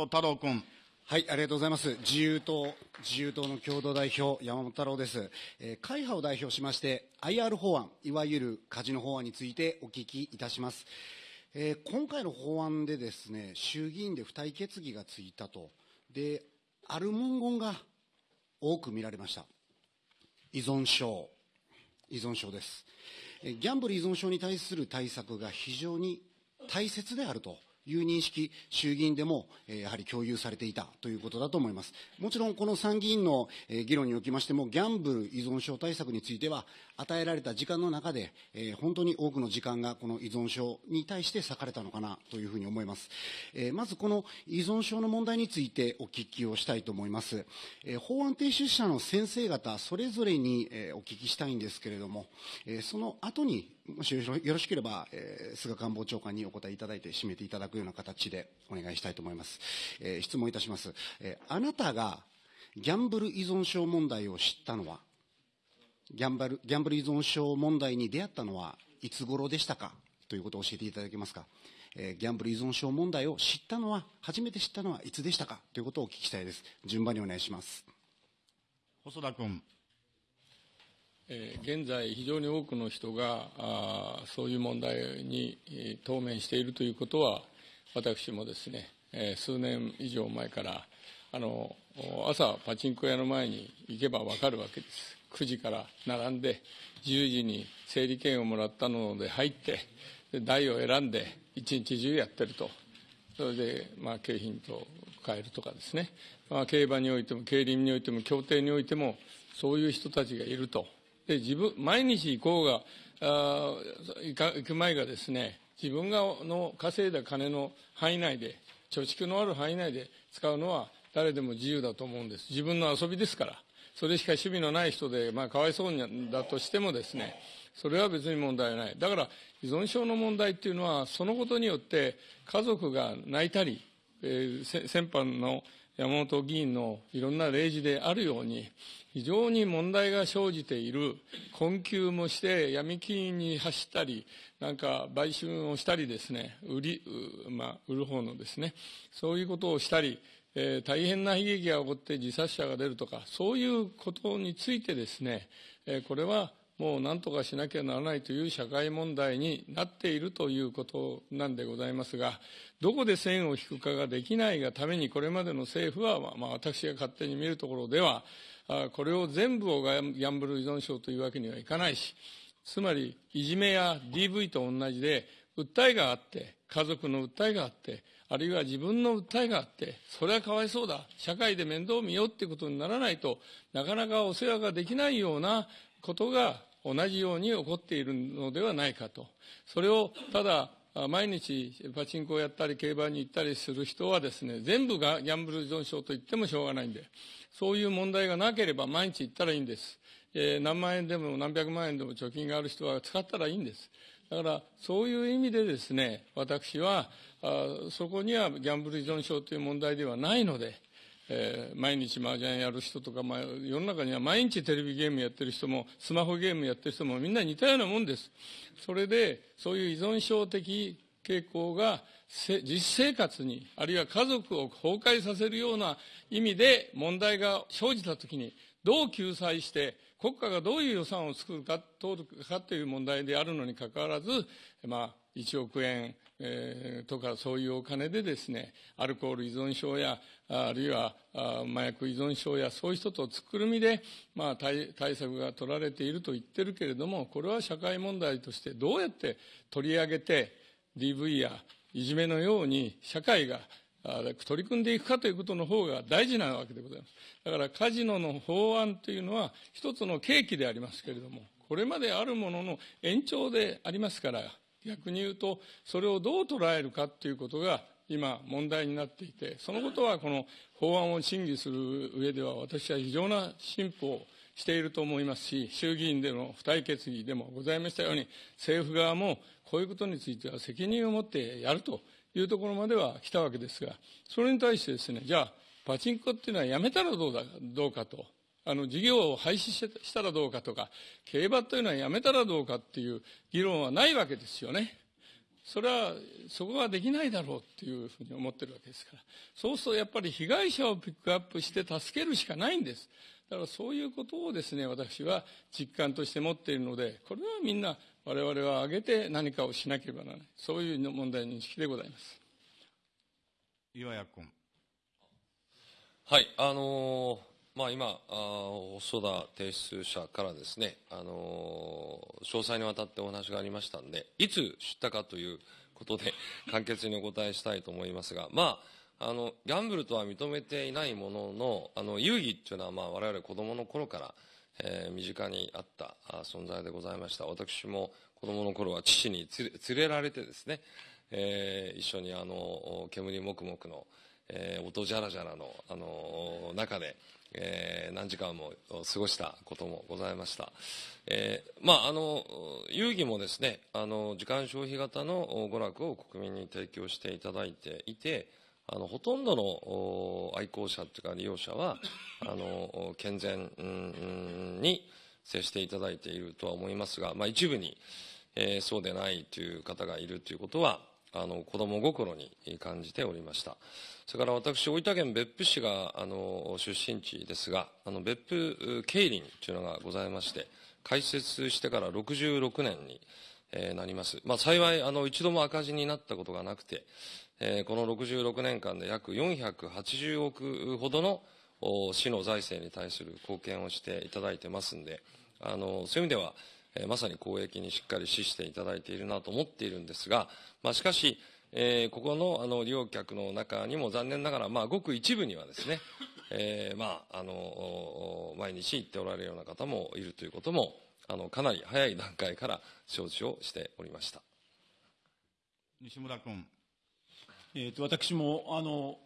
本太郎君。はい、ありがとうございます。自由党、自由党の共同代表、山本太郎です。えー、会派を代表しまして、IR 法案、いわゆるカジノ法案についてお聞きいたします。えー、今回の法案でですね、衆議院で付帯決議がついたと。で、ある文言が多く見られました。依存症。依存症です。ギャンブル依存症に対する対策が非常に大切であるという認識、衆議院でも、えやはり共有されていたということだと思います。もちろん、この参議院の、え議論におきましても、ギャンブル依存症対策については、与えられた時間の中で、え本当に多くの時間がこの依存症に対して割かれたのかなというふうに思います。えまず、この依存症の問題についてお聞きをしたいと思います。え法案提出者の先生方、それぞれに、えお聞きしたいんですけれども、えその後に、もしよろしければ、えー、菅官房長官にお答えいただいて締めていただくような形でお願いしたいと思います。えー、質問いたします。えー、あなたがギャンブル依存症問題を知ったのは、ギャンブルギャンブル依存症問題に出会ったのはいつ頃でしたか？ということを教えていただけますか？えー、ギャンブル依存症問題を知ったのは、初めて知ったのはいつでしたか？ということをお聞きしたいです。順番にお願いします。細田君。え現在、非常に多くの人があそういう問題に当面しているということは、私もですね、え数年以上前からあの朝、パチンコ屋の前に行けば分かるわけです。9時から並んで、10時に整理券をもらったので入って、で台を選んで、一日中やってると。それで、まあ、景品と変えるとかですね、まあ、競馬においても、競輪においても、競艇においても、そういう人たちがいると。で自分毎日行こうがあ行く前がですね自分がの稼いだ金の範囲内で貯蓄のある範囲内で使うのは誰でも自由だと思うんです。自分の遊びですから。それしか趣味のない人で、まあ、かわいそうにだとしてもですねそれは別に問題ない。だから依存症の問題っていうのはそのことによって家族が泣いたり、えー、先般の山本議員のいろんな例示であるように非常に問題が生じている困窮もして闇金に走ったりなんか売春をしたりですね売り、まあ、売る方のですねそういうことをしたり、えー、大変な悲劇が起こって自殺者が出るとかそういうことについてですね、えー、これはもう何とかしなきゃならないという社会問題になっているということなんでございますが、どこで線を引くかができないがために、これまでの政府は、まあ、私が勝手に見るところでは、これを全部をギャンブル依存症というわけにはいかないし、つまり、いじめや DV と同じで、訴えがあって、家族の訴えがあって、あるいは自分の訴えがあって、それはかわいそうだ、社会で面倒を見ようっていうことにならないとなかなかお世話ができないようなことが同じように起こっているのではないかと。それをただ毎日パチンコをやったり競馬に行ったりする人はですね、全部がギャンブル依存症と言ってもしょうがないんで、そういう問題がなければ毎日行ったらいいんです。えー、何万円でも何百万円でも貯金がある人は使ったらいいんです。だからそういう意味でですね、私はあそこにはギャンブル依存症という問題ではないので、えー、毎日麻雀やる人とか、まあ、世の中には毎日テレビゲームやってる人も、スマホゲームやってる人もみんな似たようなもんです。それで、そういう依存症的傾向が実生活に、あるいは家族を崩壊させるような意味で問題が生じたときに、どう救済して、国家がどういう予算を作るか、通るかという問題であるのにかかわらず、まあ、1億円、えー、とかそういうお金でですね、アルコール依存症や、あるいは麻薬依存症やそういう人とつくるみで、まあ対、対策が取られていると言ってるけれども、これは社会問題としてどうやって取り上げて DV やいじめのように社会が取り組んでいくかということの方が大事なわけでございます。だからカジノの法案というのは一つの契機でありますけれども、これまであるものの延長でありますから、逆に言うと、それをどう捉えるかということが今問題になっていて、そのことはこの法案を審議する上では私は非常な進歩をしていると思いますし、衆議院での付帯決議でもございましたように、政府側もこういうことについては責任を持ってやるというところまでは来たわけですが、それに対してですね、じゃあ、パチンコっていうのはやめたらどうだどうかと。あの事業を廃止したらどうかとか、競馬というのはやめたらどうかっていう議論はないわけですよね。それはそこができないだろうっていうふうに思ってるわけですから。そうするとやっぱり被害者をピックアップして助けるしかないんです。だからそういうことをですね私は実感として持っているのでこれはみんな我々は挙げて何かをしなければならない。そういう問題認識でございます。岩谷君。はい、あのーまあ、今、あ細田提出者からですね、あのー詳細にわたってお話がありましたんで、いつ知ったかということで、簡潔にお答えしたいと思いますが、まあ、あのギャンブルとは認めていないものの、あの遊戯っていうのは、まあ、我々子供の頃から、えー身近にあった存在でございました。私も子供の頃は父に連れ連れられてですね、えー一緒にあの煙もくもくの、えー音じゃらじゃらの、あの中で、えー何時間も過ごしたこともございました。えーまあ、あの、遊戯もですね、あの、時間消費型の娯楽を国民に提供していただいていて、あの、ほとんどの愛好者というか利用者は、あの、健全に接していただいているとは思いますが、まあ、一部に、えーそうでないという方がいるということは、あの、子供心に感じておりました。それから私、大分県別府市が、あの、出身地ですが、あの、別府競輪というのがございまして、開設してから66年に、えーなります。まあ、幸い、あの、一度も赤字になったことがなくて、えーこの66年間で約480億ほどの市の財政に対する貢献をしていただいてますんで、あの、そういう意味では、えーまさに公益にしっかり資していただいているなと思っているんですが、まあ、しかし、えーここのあの利用客の中にも残念ながら、まあ、ごく一部にはですね、えーまあ、あの毎日行っておられるような方もいるということもあのかなり早い段階から承知をしておりました。西村君えー、と私もあの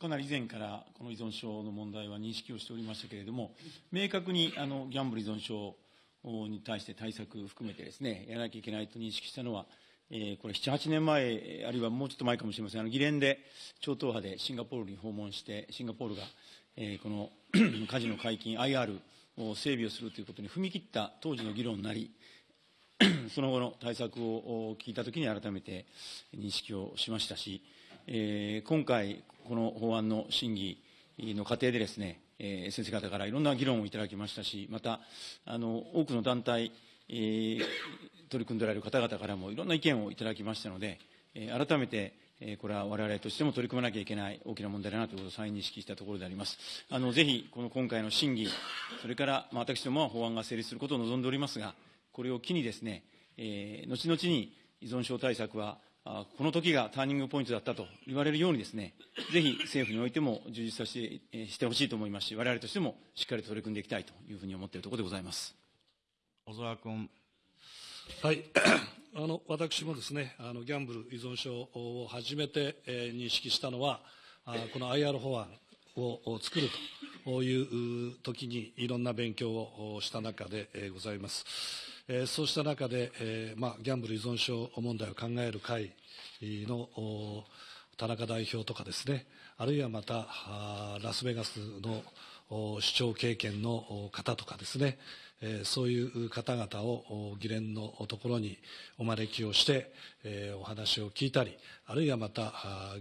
かなり以前からこの依存症の問題は認識をしておりましたけれども、明確にあのギャンブル依存症に対して対策含めてですね、やらなきゃいけないと認識したのは、えーこれ7、8年前、あるいはもうちょっと前かもしれません、あの議連で超党派でシンガポールに訪問して、シンガポールが、えーこの カジノ解禁、IR を整備をするということに踏み切った当時の議論になり、その後の対策を聞いたときに改めて認識をしましたし、えー今回、この法案の審議の過程でですね、えー先生方からいろんな議論をいただきましたし、また、あの多くの団体、えー取り組んでおられる方々からもいろんな意見をいただきましたので、えー改めて、えーこれは我々としても取り組まなきゃいけない大きな問題だなということを再認識したところであります。あのぜひ、この今回の審議、それから、まあ、私どもは法案が成立することを望んでおりますが、これを機にですね、えー後々に依存症対策は、あこの時がターニングポイントだったと言われるようにですね、ぜひ政府においても充実させてえーしてほしいと思いますし、我々としてもしっかりと取り組んでいきたいというふうに思っているところでございます。小沢君。はい、あの私もですねあのギャンブル依存症を初めて、えー認識したのはあこの IR 法案をを作るという時にいろんな勉強をした中で、えーございます、えーそうした中で、えーまあ、ギャンブル依存症問題を考える会の田中代表とかですねあるいはまたラスベガスの市長経験の方とかですね、えーそういう方々を議連のところにお招きをして、えーお話を聞いたり、あるいはまた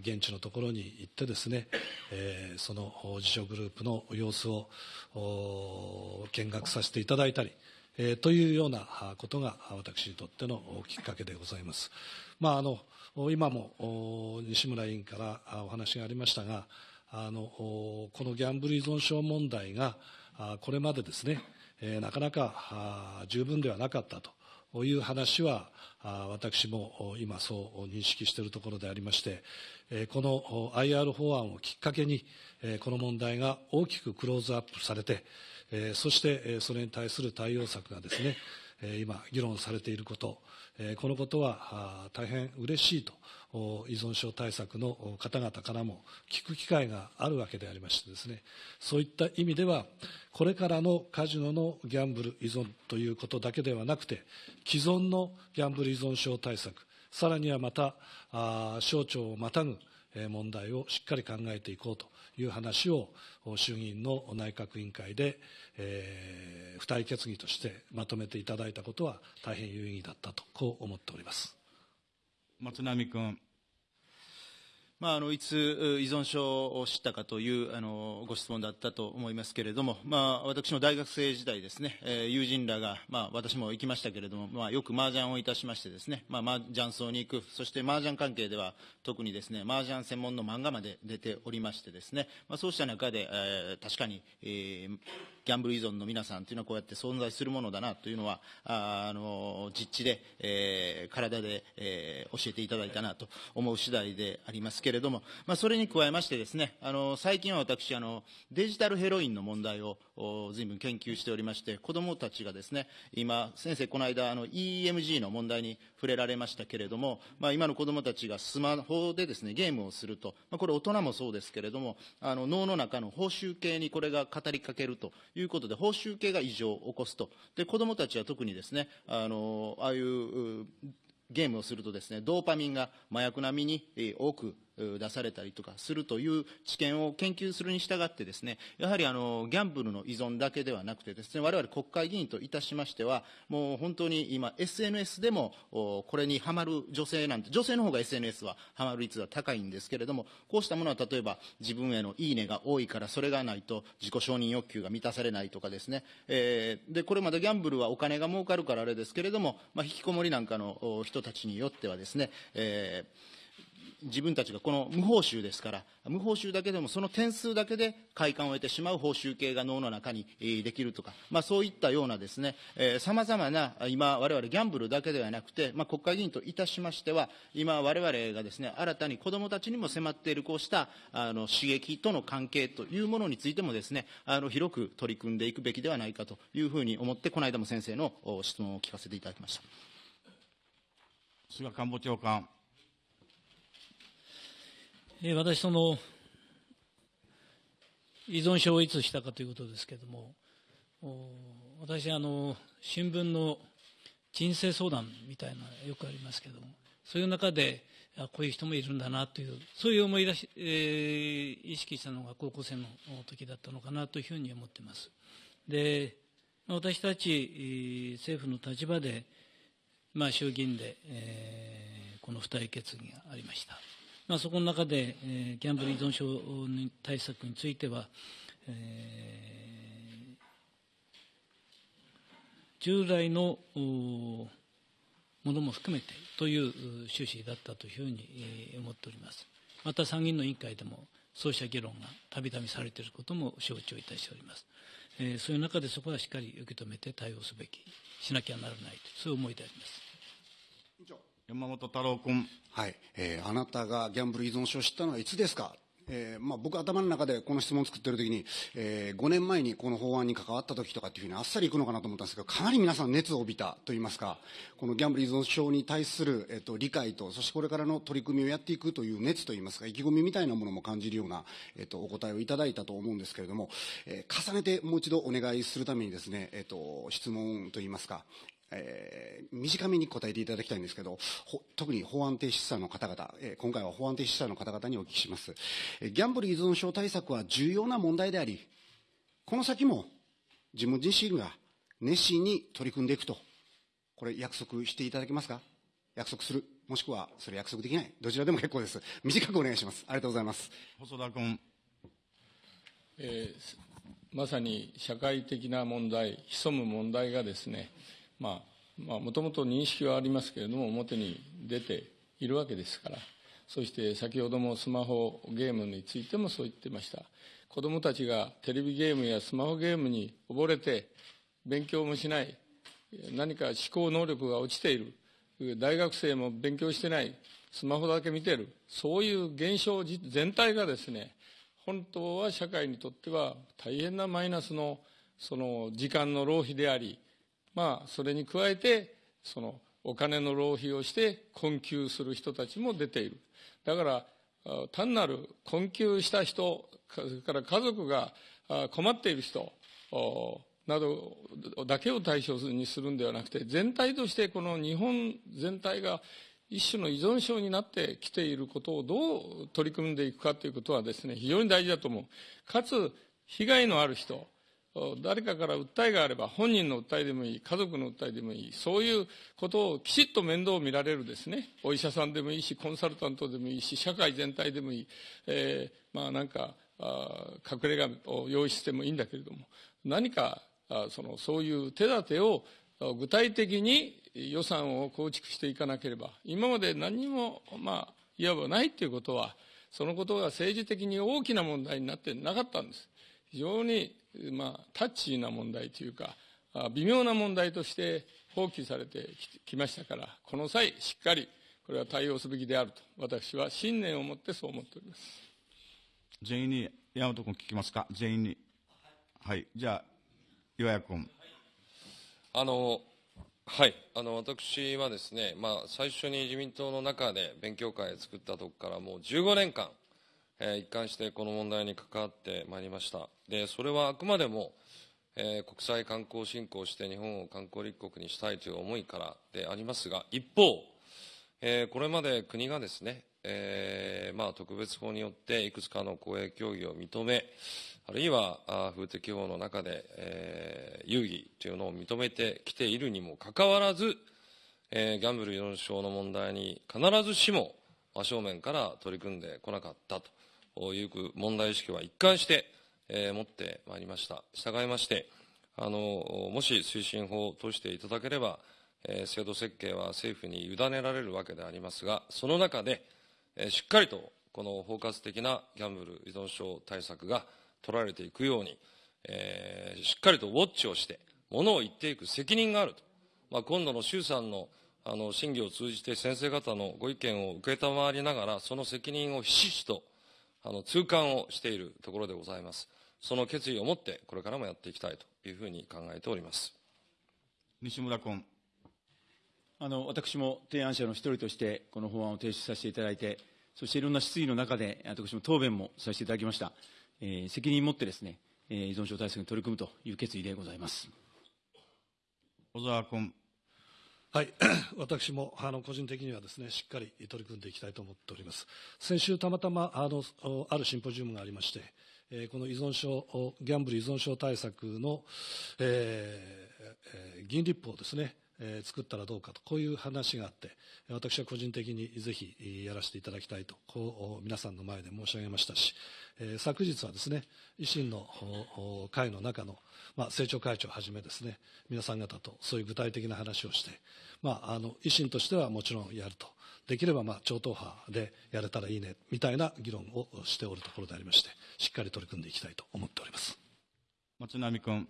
現地のところに行ってですね、えーその自助グループの様子を見学させていただいたり、えーというようなことが私にとってのきっかけでございます。まあ、あの今も西村委員からお話がありましたが、あのこのギャンブル依存症問題がこれまでですね、えなかなか十分ではなかったという話は私も今そう認識しているところでありまして、この IR 法案をきっかけに、この問題が大きくクローズアップされて、えーそしてえーそれに対する対応策がですね、えー今議論されていること、えーこのことは大変嬉しいと依存症対策の方々からも聞く機会があるわけでありましてですねそういった意味ではこれからのカジノのギャンブル依存ということだけではなくて既存のギャンブル依存症対策さらにはまたあ省庁をまたぐ問題をしっかり考えていこうという話を衆議院の内閣委員会で、えー付帯決議としてまとめていただいたことは大変有意義だったとこう思っております。松並君。まあ、あのいつ依存症を知ったかというあのご質問だったと思いますけれども、まあ、私の大学生時代ですね、え友人らが、まあ、私も行きましたけれども、まあ、よく麻雀をいたしましてですね、まあ、麻雀荘に行く、そして麻雀関係では特にですね、麻雀専門の漫画まで出ておりましてですね、まあ、そうした中で、えー確かに、えーギャンブル依存の皆さんというのはこうやって存在するものだなというのは、ああの実地で、えー体で、えー教えていただいたなと思う次第でありますけれども、まあ、それに加えましてですね、あの最近は私あの、デジタルヘロインの問題を随分研究しておりまして、子どもたちがですね、今、先生、この間あの EMG の問題に触れられましたけれども、まあ、今の子どもたちがスマホでですね、ゲームをすると、まあ、これ大人もそうですけれども、あの脳の中の報酬系にこれが語りかけるということで、報酬系が異常を起こすと。で、子どもたちは特にですね、あのああいうゲームをするとですね、ドーパミンが麻薬並みに多く出されたりとかするという知見を研究するに従ってですね、やはりあのギャンブルの依存だけではなくてですね、我々国会議員といたしましては、もう本当に今 SNS でもこれにハマる女性なんて、女性の方が SNS はハマる率は高いんですけれども、こうしたものは例えば自分へのいいねが多いからそれがないと自己承認欲求が満たされないとかですね、えーで、これまでギャンブルはお金が儲かるからあれですけれども、まあ、引きこもりなんかの人たちによってはですね、えー自分たちがこの無報酬ですから、無報酬だけでもその点数だけで快感を得てしまう報酬系が脳の中にできるとか、まあ、そういったようなですね、さまざまな、今、我々ギャンブルだけではなくて、まあ、国会議員といたしましては、今、我々がですね、新たに子どもたちにも迫っているこうしたあの刺激との関係というものについてもですね、あの広く取り組んでいくべきではないかというふうに思って、この間も先生の質問を聞かせていただきました。菅官房長官。私、その依存症をいつしたかということですけれども、私あの、新聞の人生相談みたいなよくありますけれども、そういう中で、こういう人もいるんだなという、そういう思い出し、えー意識したのが高校生の時だったのかなというふうに思っています。で、私たち政府の立場で、まあ、衆議院で、えーこの付帯決議がありました。まあ、そこの中で、えーギャンブル依存症対策については、えー従来のものも含めてという趣旨だったというふうに思っております。また参議院の委員会でもそうした議論がたびたびされていることも承知をいたしております。えーそういう中でそこはしっかり受け止めて対応すべき、しなきゃならないと、そういう思いであります。山本太郎君。はい、えーあなたがギャンブル依存症を知ったのはいつですか、えーまあ、僕、頭の中でこの質問を作っている時に、え5年前にこの法案に関わった時とかっていうふうにあっさりいくのかなと思ったんですけど、かなり皆さん、熱を帯びたといいますか、このギャンブル依存症に対する、えっと理解と、そしてこれからの取り組みをやっていくという熱といいますか、意気込みみたいなものも感じるような、えっとお答えをいただいたと思うんですけれども、えー重ねてもう一度お願いするためにですね、えっと質問といいますか、えー短めに答えていただきたいんですけど、ほ特に法案提出者の方々、えー今回は法案提出者の方々にお聞きします。えーギャンブル依存症対策は重要な問題であり、この先も自分自身が熱心に取り組んでいくと、これ約束していただけますか？約束する。もしくはそれ約束できない。どちらでも結構です。短くお願いします。ありがとうございます。細田君。えーまさに社会的な問題、潜む問題がですね、まあ、もともと認識はありますけれども、表に出ているわけですから、そして先ほどもスマホゲームについてもそう言ってました。子どもたちがテレビゲームやスマホゲームに溺れて、勉強もしない、何か思考能力が落ちている、大学生も勉強してない、スマホだけ見てる、そういう現象全体がですね、本当は社会にとっては大変なマイナスのその時間の浪費であり、まあ、それに加えてそのお金の浪費をして困窮する人たちも出ている。だから単なる困窮した人かそれから家族が困っている人などだけを対象にするんではなくて全体としてこの日本全体が一種の依存症になってきていることをどう取り組んでいくかということはですね非常に大事だと思う。かつ被害のある人誰かから訴えがあれば、本人の訴えでもいい、家族の訴えでもいい、そういうことをきちっと面倒を見られるですね、お医者さんでもいいし、コンサルタントでもいいし、社会全体でもいい、えー、まあなんか、あ隠れ家を用意してもいいんだけれども、何かあそのそういう手立てを具体的に予算を構築していかなければ、今まで何も、まあ、いわばないということは、そのことが政治的に大きな問題になってなかったんです。非常に、まあ、タッチーな問題というか、微妙な問題として放棄されてきましたから、この際、しっかりこれは対応すべきであると、私は信念を持ってそう思っております。全員に、山本君聞きますか？全員に。はい。じゃあ、岩谷君。あの、はい、あの私はですね、まあ、最初に自民党の中で勉強会を作ったところからもう15年間、えー、一貫してこの問題に関わってまいりました。で、それはあくまでも、えー、国際観光振興して日本を観光立国にしたいという思いからでありますが、一方、えー、これまで国がですね、えーまあ、特別法によっていくつかの公営競技を認め、あるいはあ風適法の中で、えー、遊戯というのを認めてきているにもかかわらず、えー、ギャンブル依存症の問題に必ずしも真正面から取り組んでこなかったという問題意識は一貫して、えー、持ってまいりました。従いまして、あの、もし推進法を通していただければ、えー、制度設計は政府に委ねられるわけでありますが、その中で、えー、しっかりとこの包括的なギャンブル依存症対策が取られていくように、えー、しっかりとウォッチをして、ものを言っていく責任があると。まあ、今度の衆参のあの審議を通じて先生方のご意見を承りながら、その責任をひしひしとあの痛感をしているところでございます。その決意を持って、これからもやっていきたいというふうに考えております。西村君。あの私も提案者の一人として、この法案を提出させていただいて、そしていろんな質疑の中で、私も答弁もさせていただきました。えー、責任を持ってですね、えー、依存症対策に取り組むという決意でございます。小沢君。はい、私もあの個人的にはですねしっかり取り組んでいきたいと思っております。先週、たまたまあのあるシンポジウムがありまして、えー、この依存症、ギャンブル依存症対策の、えー、議員立法ですね、えー、作ったらどうかと、こういう話があって、私は個人的にぜひやらせていただきたいと、こう皆さんの前で申し上げましたし、えー、昨日はですね、維新の会の中の、まあ、政調会長をはじめですね、皆さん方とそういう具体的な話をして、まあ、あの維新としてはもちろんやると。できればまあ超党派でやれたらいいねみたいな議論をしておるところでありまして、しっかり取り組んでいきたいと思っております松並君。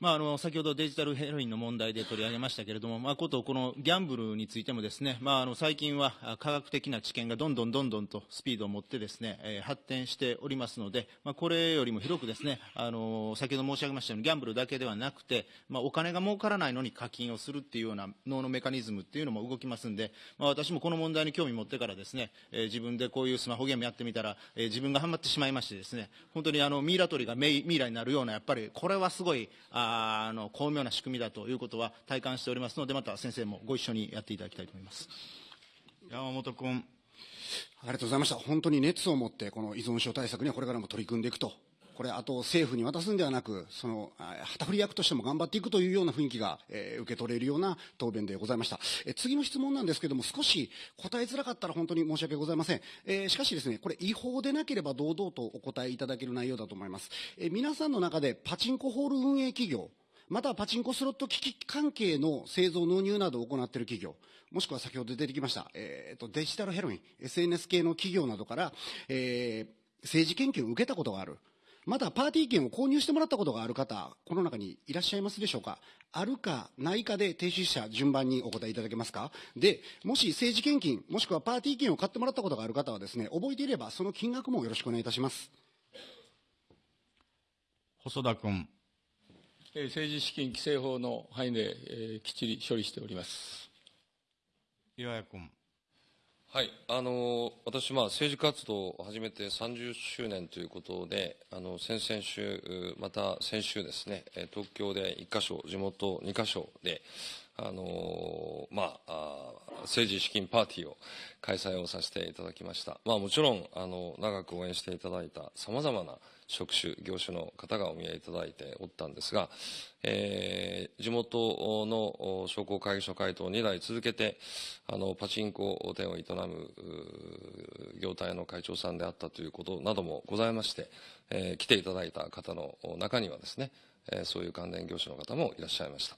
まあ、あの先ほどデジタルヘロインの問題で取り上げましたけれども、まあ、ことこのギャンブルについてもですね、まあ、あの最近は科学的な知見がどんどんどんどんとスピードを持ってですね、えー、発展しておりますので、まあ、これよりも広くですね、あの先ほど申し上げましたようにギャンブルだけではなくて、まあ、お金が儲からないのに課金をするっていうような脳のメカニズムっていうのも動きますんで、まあ、私もこの問題に興味持ってからですね、えー、自分でこういうスマホゲームやってみたら、えー、自分がハマってしまいましてですね、本当にあのミイラ取りがミイラになるような、やっぱりこれはすごい、ああの巧妙な仕組みだということは体感しておりますので、また先生もご一緒にやっていただきたいと思います。山本君。ありがとうございました。本当に熱を持って、この依存症対策にはこれからも取り組んでいくとこれ、あと政府に渡すんではなく、その旗振り役としても頑張っていくというような雰囲気が、えー、受け取れるような答弁でございました。えー、次の質問なんですけども、少し答えづらかったら本当に申し訳ございません。えー、しかしですね、これ、違法でなければ堂々とお答えいただける内容だと思います。えー、皆さんの中でパチンコホール運営企業、またはパチンコスロット機器関係の製造納入などを行っている企業、もしくは先ほど出てきました、えーと、デジタルヘロイン、SNS 系の企業などから、えー、政治研究を受けたことがある。まだパーティー券を購入してもらったことがある方、この中にいらっしゃいますでしょうか？あるかないかで提出者順番にお答えいただけますか？で、もし政治献金、もしくはパーティー券を買ってもらったことがある方はですね、覚えていればその金額もよろしくお願いいたします。細田君。政治資金規正法の範囲で、えー、きっちり処理しております。岩谷君。はい、あの私、まあ、政治活動を始めて30周年ということで、あの先々週、また先週ですね、東京で1か所、地元2か所で、あのまあ、政治資金パーティーを開催をさせていただきました。まあ、もちろん、あの、長く応援していただいた様々な職種、業種の方がお見えいただいておったんですが、えー、地元の商工会議所会頭2代続けて、あの、パチンコ店を営む業態の会長さんであったということなどもございまして、えー、来ていただいた方の中にはですね、えー、そういう関連業種の方もいらっしゃいました。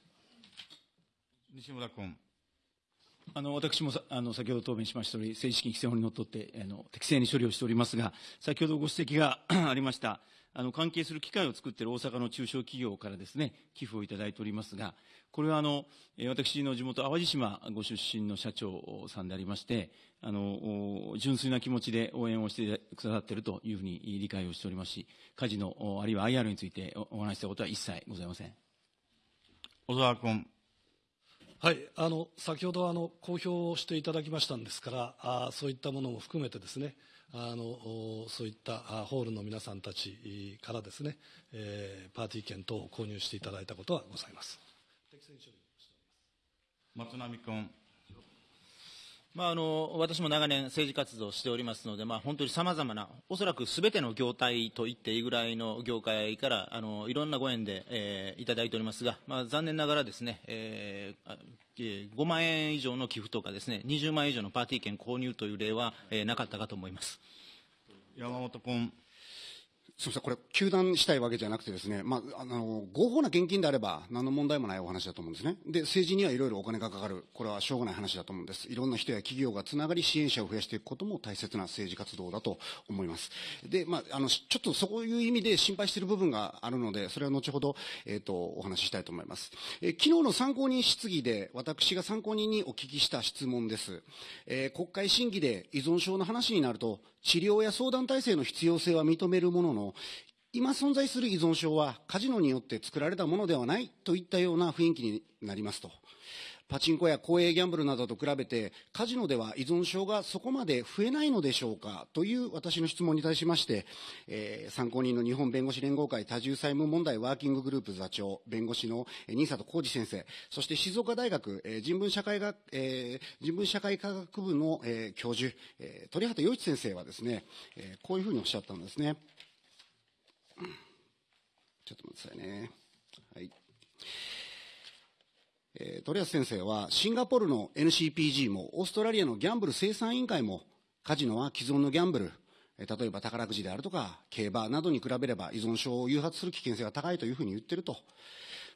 西村君。あの私もあの先ほど答弁しましたとおり、政治資金規正法にのっとってあの適正に処理をしておりますが、先ほどご指摘が ありました、あの関係する機械を作っている大阪の中小企業からですね、寄付をいただいておりますが、これはあの私の地元、淡路島ご出身の社長さんでありまして、あの純粋な気持ちで応援をしてくださっているというふうに理解をしておりますし、カジノ、あるいは IR についてお話したことは一切ございません。小沢君。はい、あの先ほどあの公表をしていただきましたんですからあ、そういったものも含めてですね、あのそういったホールの皆さんたちからですね、えー、パーティー券等を購入していただいたことはございます。松並君。まあ、あの私も長年政治活動をしておりますので、まあ、本当にさまざまな、おそらくすべての業態と言っていいぐらいの業界からあのいろんなご縁で、えー、いただいておりますが、まあ、残念ながらですね、えー、5万円以上の寄付とかですね、20万円以上のパーティー券購入という例は、えー、なかったかと思います山本君。すみません、これ、糾弾したいわけじゃなくてですね、まあ、あの、合法な献金であれば、何の問題もないお話だと思うんですね。で、政治にはいろいろお金がかかる。これはしょうがない話だと思うんです。いろんな人や企業がつながり支援者を増やしていくことも大切な政治活動だと思います。で、まあ、あの、ちょっとそういう意味で心配している部分があるので、それは後ほど、えっ、ー、と、お話ししたいと思います。えー、昨日の参考人質疑で、私が参考人にお聞きした質問です。えー、国会審議で依存症の話になると、治療や相談体制の必要性は認めるものの、今存在する依存症はカジノによって作られたものではないといったような雰囲気になりますと。パチンコや公営ギャンブルなどと比べて、カジノでは依存症がそこまで増えないのでしょうか？という私の質問に対しまして、えー、参考人の日本弁護士連合会多重債務問題ワーキンググループ座長、弁護士の新里浩二先生、そして静岡大学、えー、人文社会学、えー、人文社会科学部の、えー、教授、えー、鳥畑洋一先生はですね、えー、こういうふうにおっしゃったんですね。ちょっと待ってくださいね。はい。え、鳥安先生は、シンガポールの NCPG も、オーストラリアのギャンブル生産委員会も、カジノは既存のギャンブル、え、例えば宝くじであるとか、競馬などに比べれば依存症を誘発する危険性が高いというふうに言ってると。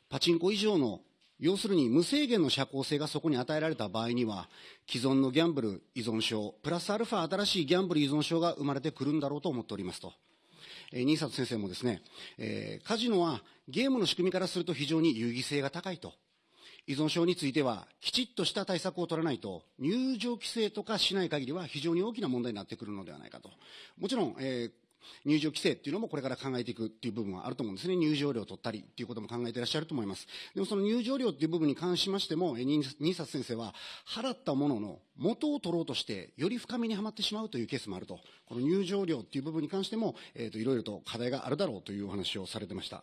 パチンコ以上の要するに無制限の社交性がそこに与えられた場合には、既存のギャンブル依存症、プラスアルファ新しいギャンブル依存症が生まれてくるんだろうと思っておりますと。えー、新里先生もですね、えー、カジノはゲームの仕組みからすると非常に有意義性が高いと。依存症については、きちっとした対策を取らないと、入場規制とかしない限りは非常に大きな問題になってくるのではないかと。もちろん、えー、入場規制っていうのもこれから考えていくっていう部分はあると思うんですね。入場料を取ったりっていうことも考えていらっしゃると思います。でもその入場料っていう部分に関しましても、新里先生は払ったものの元を取ろうとしてより深みにはまってしまうというケースもあると。この入場料っていう部分に関しても、えっ、ー、と、いろいろと課題があるだろうというお話をされてました。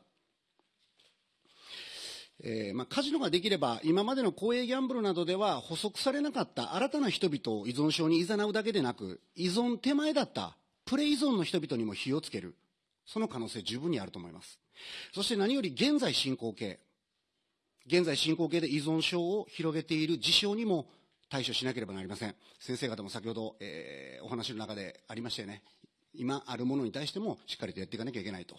えーまあ、カジノができれば、今までの公営ギャンブルなどでは補足されなかった新たな人々を依存症に誘うだけでなく、依存手前だったプレ依存の人々にも火をつける。その可能性十分にあると思います。そして何より現在進行形。現在進行形で依存症を広げている事象にも対処しなければなりません。先生方も先ほど、えー、お話の中でありましたよね。今あるものに対してもしっかりとやっていかなきゃいけないと。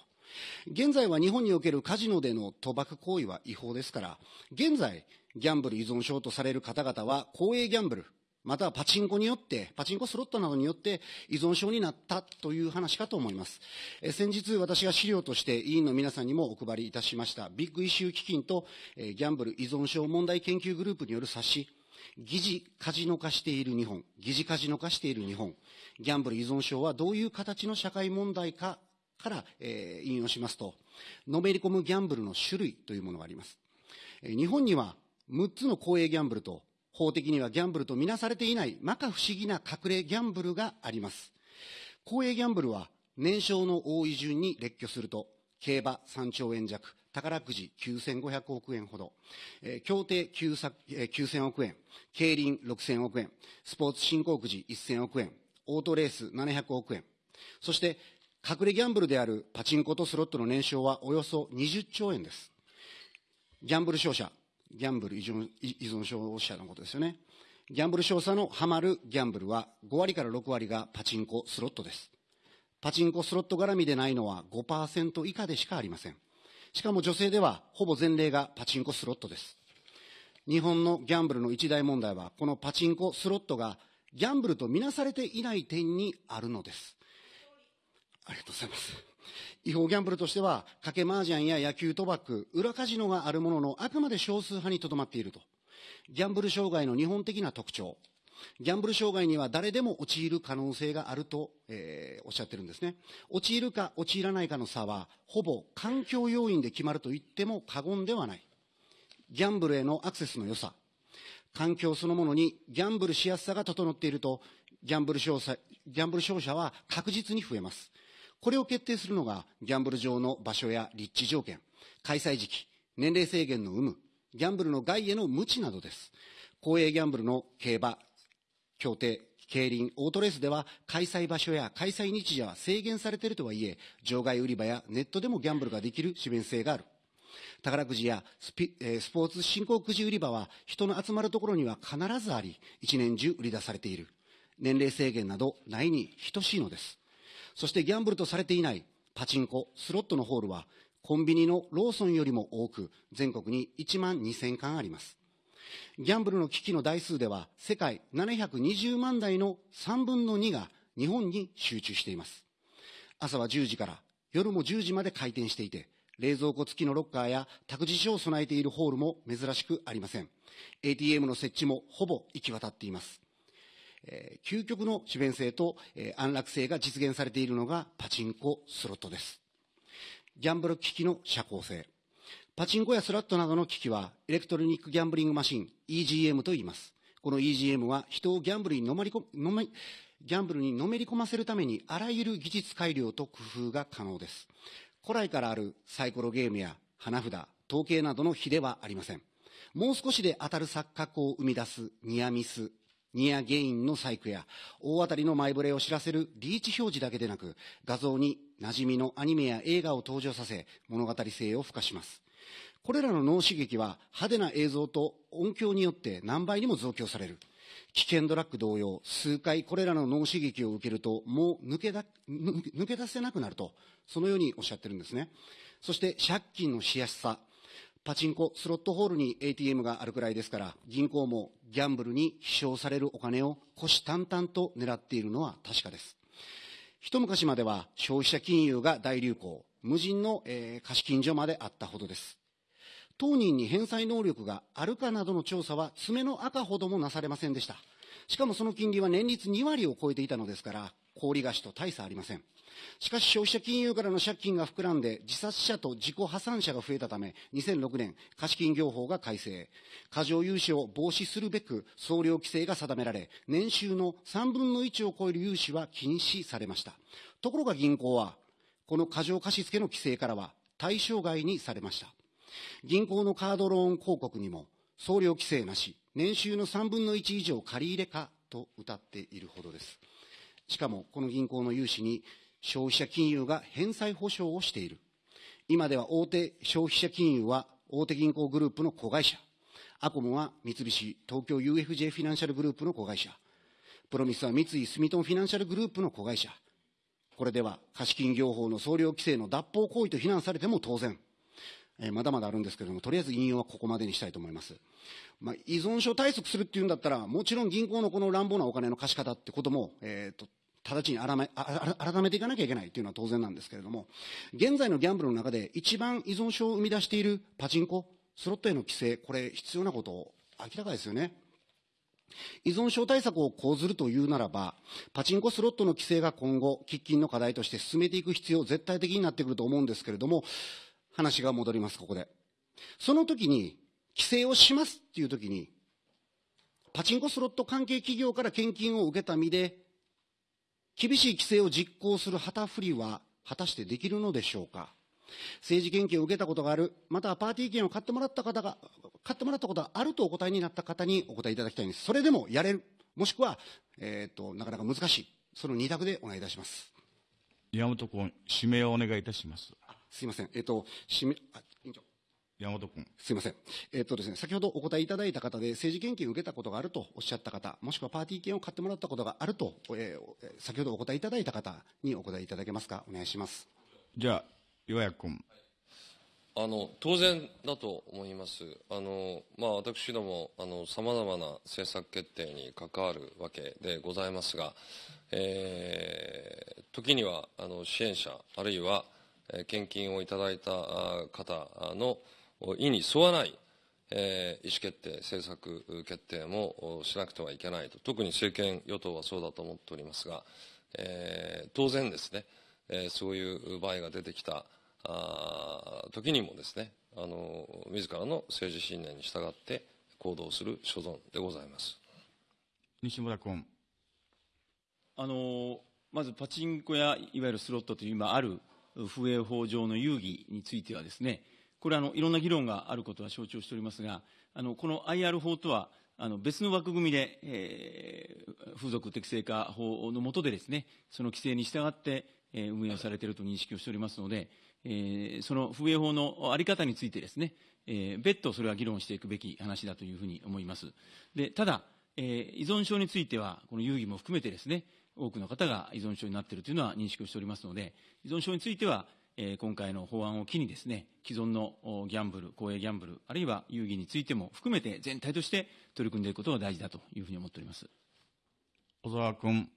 現在は日本におけるカジノでの賭博行為は違法ですから、現在、ギャンブル依存症とされる方々は公営ギャンブル、またはパチンコによって、パチンコスロットなどによって依存症になったという話かと思います。え先日私が資料として委員の皆さんにもお配りいたしましたビッグイシュー基金と、えギャンブル依存症問題研究グループによる冊子、疑似カジノ化している日本、疑似カジノ化している日本、ギャンブル依存症はどういう形の社会問題かから、えー、引用しますと、のめり込むギャンブルの種類というものがあります。えー、日本には6つの公営ギャンブルと法的にはギャンブルとみなされていない摩訶不思議な隠れギャンブルがあります。公営ギャンブルは年商の多い順に列挙すると、競馬3兆円弱、宝くじ9500億円ほど、えー、協定9000億円、競輪6000億円、スポーツ振興くじ1000億円、オートレース700億円、そして隠れギャンブルであるパチンコとスロットの年商はおよそ20兆円です。ギャンブル商社、ギャンブル依存症者のことですよね。ギャンブル商社のハマるギャンブルは5割から6割がパチンコ、スロットです。パチンコ、スロット絡みでないのは5%以下でしかありません。しかも女性ではほぼ前例がパチンコ、スロットです。日本のギャンブルの一大問題は、このパチンコ、スロットがギャンブルとみなされていない点にあるのです。ありがとうございます。違法ギャンブルとしては、賭け麻雀や野球賭博、裏カジノがあるものの、あくまで少数派にとどまっていると。ギャンブル障害の日本的な特徴。ギャンブル障害には誰でも陥る可能性があると、えー、おっしゃってるんですね。陥るか陥らないかの差は、ほぼ環境要因で決まると言っても過言ではない。ギャンブルへのアクセスの良さ。環境そのものにギャンブルしやすさが整っていると、ギャンブル商ギャンブル商社は確実に増えます。これを決定するのが、ギャンブル場の場所や立地条件、開催時期、年齢制限の有無、ギャンブルの外への無知などです。公営ギャンブルの競馬、協定、競輪、オートレースでは開催場所や開催日時は制限されているとはいえ、場外売り場やネットでもギャンブルができる利便性がある。宝くじやスピ、えー、スポーツ振興くじ売り場は人の集まるところには必ずあり、一年中売り出されている。年齢制限などないに等しいのです。そしてギャンブルとされていないパチンコ、スロットのホールはコンビニのローソンよりも多く、全国に1万2000館あります。ギャンブルの機器の台数では、世界720万台の3分の2が日本に集中しています。朝は10時から夜も10時まで開店していて、冷蔵庫付きのロッカーや託児所を備えているホールも珍しくありません。ATM の設置もほぼ行き渡っています。えー、究極の利便性と、えー、安楽性が実現されているのがパチンコ、スロットです。ギャンブル機器の社交性。パチンコやスラットなどの機器は、エレクトロニックギャンブリングマシン、EGM と言います。この EGM は人をギャンブルにのまりこ、のめ、ギャンブルにのめり込ませるためにあらゆる技術改良と工夫が可能です。古来からあるサイコロゲームや花札、統計などの比ではありません。もう少しで当たる錯覚を生み出すニアミス、ニアゲインの細工や大当たりの前触れを知らせるリーチ表示だけでなく画像に馴染みのアニメや映画を登場させ物語性を付加しますこれらの脳刺激は派手な映像と音響によって何倍にも増強される。危険ドラッグ同様、数回これらの脳刺激を受けると、もう抜けだ抜け出せなくなると、そのようにおっしゃってるんですね。そして借金のしやすさ。パチンコ、スロットホールに ATM があるくらいですから、銀行もギャンブルに飛翔されるお金を虎視眈々と狙っているのは確かです。一昔までは消費者金融が大流行、無人の、えー、貸金所まであったほどです。当人に返済能力があるかなどの調査は爪の赤ほどもなされませんでした。しかもその金利は年率2割を超えていたのですから、氷菓子と大差ありません。しかし消費者金融からの借金が膨らんで自殺者と自己破産者が増えたため、2006年貸金業法が改正。過剰融資を防止するべく総量規制が定められ、年収の3分の1を超える融資は禁止されました。ところが銀行は、この過剰貸付の規制からは対象外にされました。銀行のカードローン広告にも、送料規制なし、年収の3分の1以上借り入れかと謳っているほどです。しかも、この銀行の融資に消費者金融が返済保証をしている。今では大手消費者金融は大手銀行グループの子会社。アコムは三菱東京 UFJ フィナンシャルグループの子会社。プロミスは三井住友フィナンシャルグループの子会社。これでは貸金業法の総量規制の脱法行為と非難されても当然。えー、まだまだあるんですけれども、とりあえず引用はここまでにしたいと思います。まあ、依存症対策するっていうんだったら、もちろん銀行のこの乱暴なお金の貸し方ってことも、えーと、直ちに改め改めていかなきゃいけないというのは当然なんですけれども、現在のギャンブルの中で一番依存症を生み出しているパチンコ、スロットへの規制、これ必要なこと明らかですよね。依存症対策を講ずるというならば、パチンコスロットの規制が今後、喫緊の課題として進めていく必要、絶対的になってくると思うんですけれども、話が戻ります、ここで。その時に、規制をしますっていう時に、パチンコスロット関係企業から献金を受けた身で、厳しい規制を実行する旗振りは果たしてできるのでしょうか。政治献金を受けたことがある、またはパーティー券を買ってもらった方が、買ってもらったことがあるとお答えになった方にお答えいただきたいんです。それでもやれる。もしくは、えっ、と、なかなか難しい。その2択でお願いいたします。山本君、指名をお願いいたします。すいません。えっ、と、指名、あ、委員長。山本君。すいません。えっとですね、先ほどお答えいただいた方で、政治献金を受けたことがあるとおっしゃった方、もしくはパーティー券を買ってもらったことがあると、えー先ほどお答えいただいた方にお答えいただけますか？お願いします。じゃあ、岩谷君。あの当然だと思います、あのまあ、私どもさまざまな政策決定に関わるわけでございますが、えー時にはあの支援者、あるいはえー献金をいただいたあ方の意に沿わない、えー意思決定、政策決定もおしなくてはいけないと、特に政権与党はそうだと思っておりますが、えー当然ですね、えーそういう場合が出てきた時にもですね、あの自らの政治信念に従って行動する所存でございます。西村君。あのまずパチンコやいわゆるスロットという今ある風営法上の遊戯についてはですね、これあのいろんな議論があることは承知をしておりますが、あのこの IR 法とはあの別の枠組みで、えー風俗適正化法の下でですね、その規制に従って、えー運営をされていると認識をしておりますので、えーその風営法のあり方についてですね、えー別途それは議論していくべき話だというふうに思います。でただ、えー依存症については、この遊戯も含めてですね、多くの方が依存症になっているというのは認識をしておりますので、依存症については、えー今回の法案を機にですね、既存のおギャンブル、公営ギャンブル、あるいは遊戯についても含めて全体として取り組んでいくことが大事だというふうに思っております。小沢君。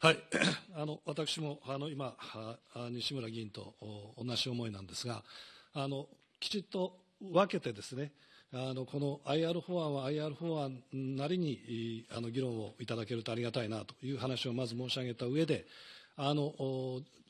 はい、あの私もあの今、はあ西村議員とお同じ思いなんですが、あのきちっと分けてですね、あのこの IR 法案は IR 法案なりにあの議論をいただけるとありがたいなという話をまず申し上げた上で、あの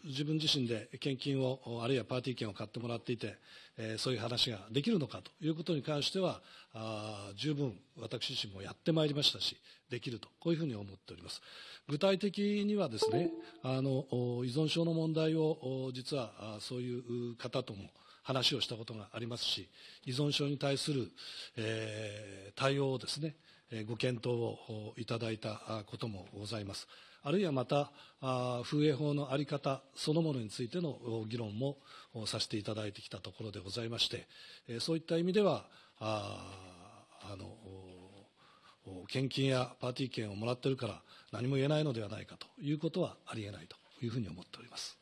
自分自身で献金を、あるいはパーティー券を買ってもらっていて、えーそういう話ができるのかということに関しては、あ十分私自身もやってまいりましたし、できると、こういうふうに思っております。具体的にはですね、あの依存症の問題を実はそういう方とも話をしたことがありますし、依存症に対する、えー対応をですね、ご検討をいただいたこともございます。あるいはまた、風営法の在り方そのものについての議論もさせていただいてきたところでございまして、そういった意味では、ああの献金やパーティー券をもらってるから何も言えないのではないかということはありえないというふうに思っております。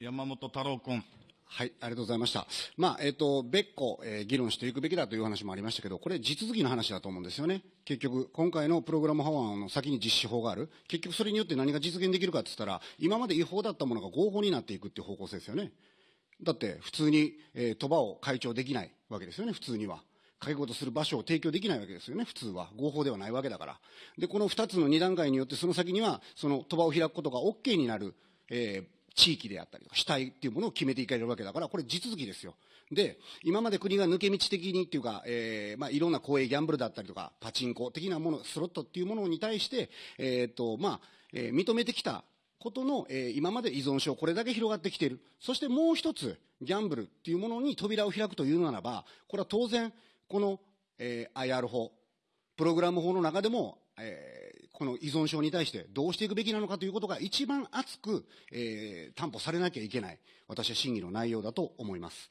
山本太郎君。はい、ありがとうございました。まあ、えっ、と、別個、えー議論していくべきだという話もありましたけど、これ、地続きの話だと思うんですよね。結局、今回のプログラム法案の先に実施法がある。結局、それによって何が実現できるかって言ったら、今まで違法だったものが合法になっていくっていう方向性ですよね。だって、普通に、えー、賭場を開帳できないわけですよね、普通には。かけ事する場所を提供できないわけですよね、普通は。合法ではないわけだから。で、この2つの2段階によって、その先には、その賭場を開くことが OK になる、えー地域であったりとか主体っていうものを決めていかれるわけだから、これ地続きですよ。で、今まで国が抜け道的にっていうか、えーまあ、いろんな公営ギャンブルだったりとか、パチンコ的なもの、スロットっていうものに対して、えっ、と、まあ、えー認めてきたことの、えー今まで依存症、これだけ広がってきている。そしてもう一つ、ギャンブルっていうものに扉を開くというならば、これは当然、この、えー IR 法、プログラム法の中でも、えーこの依存症に対してどうしていくべきなのかということが一番熱く、えー担保されなきゃいけない、私は審議の内容だと思います。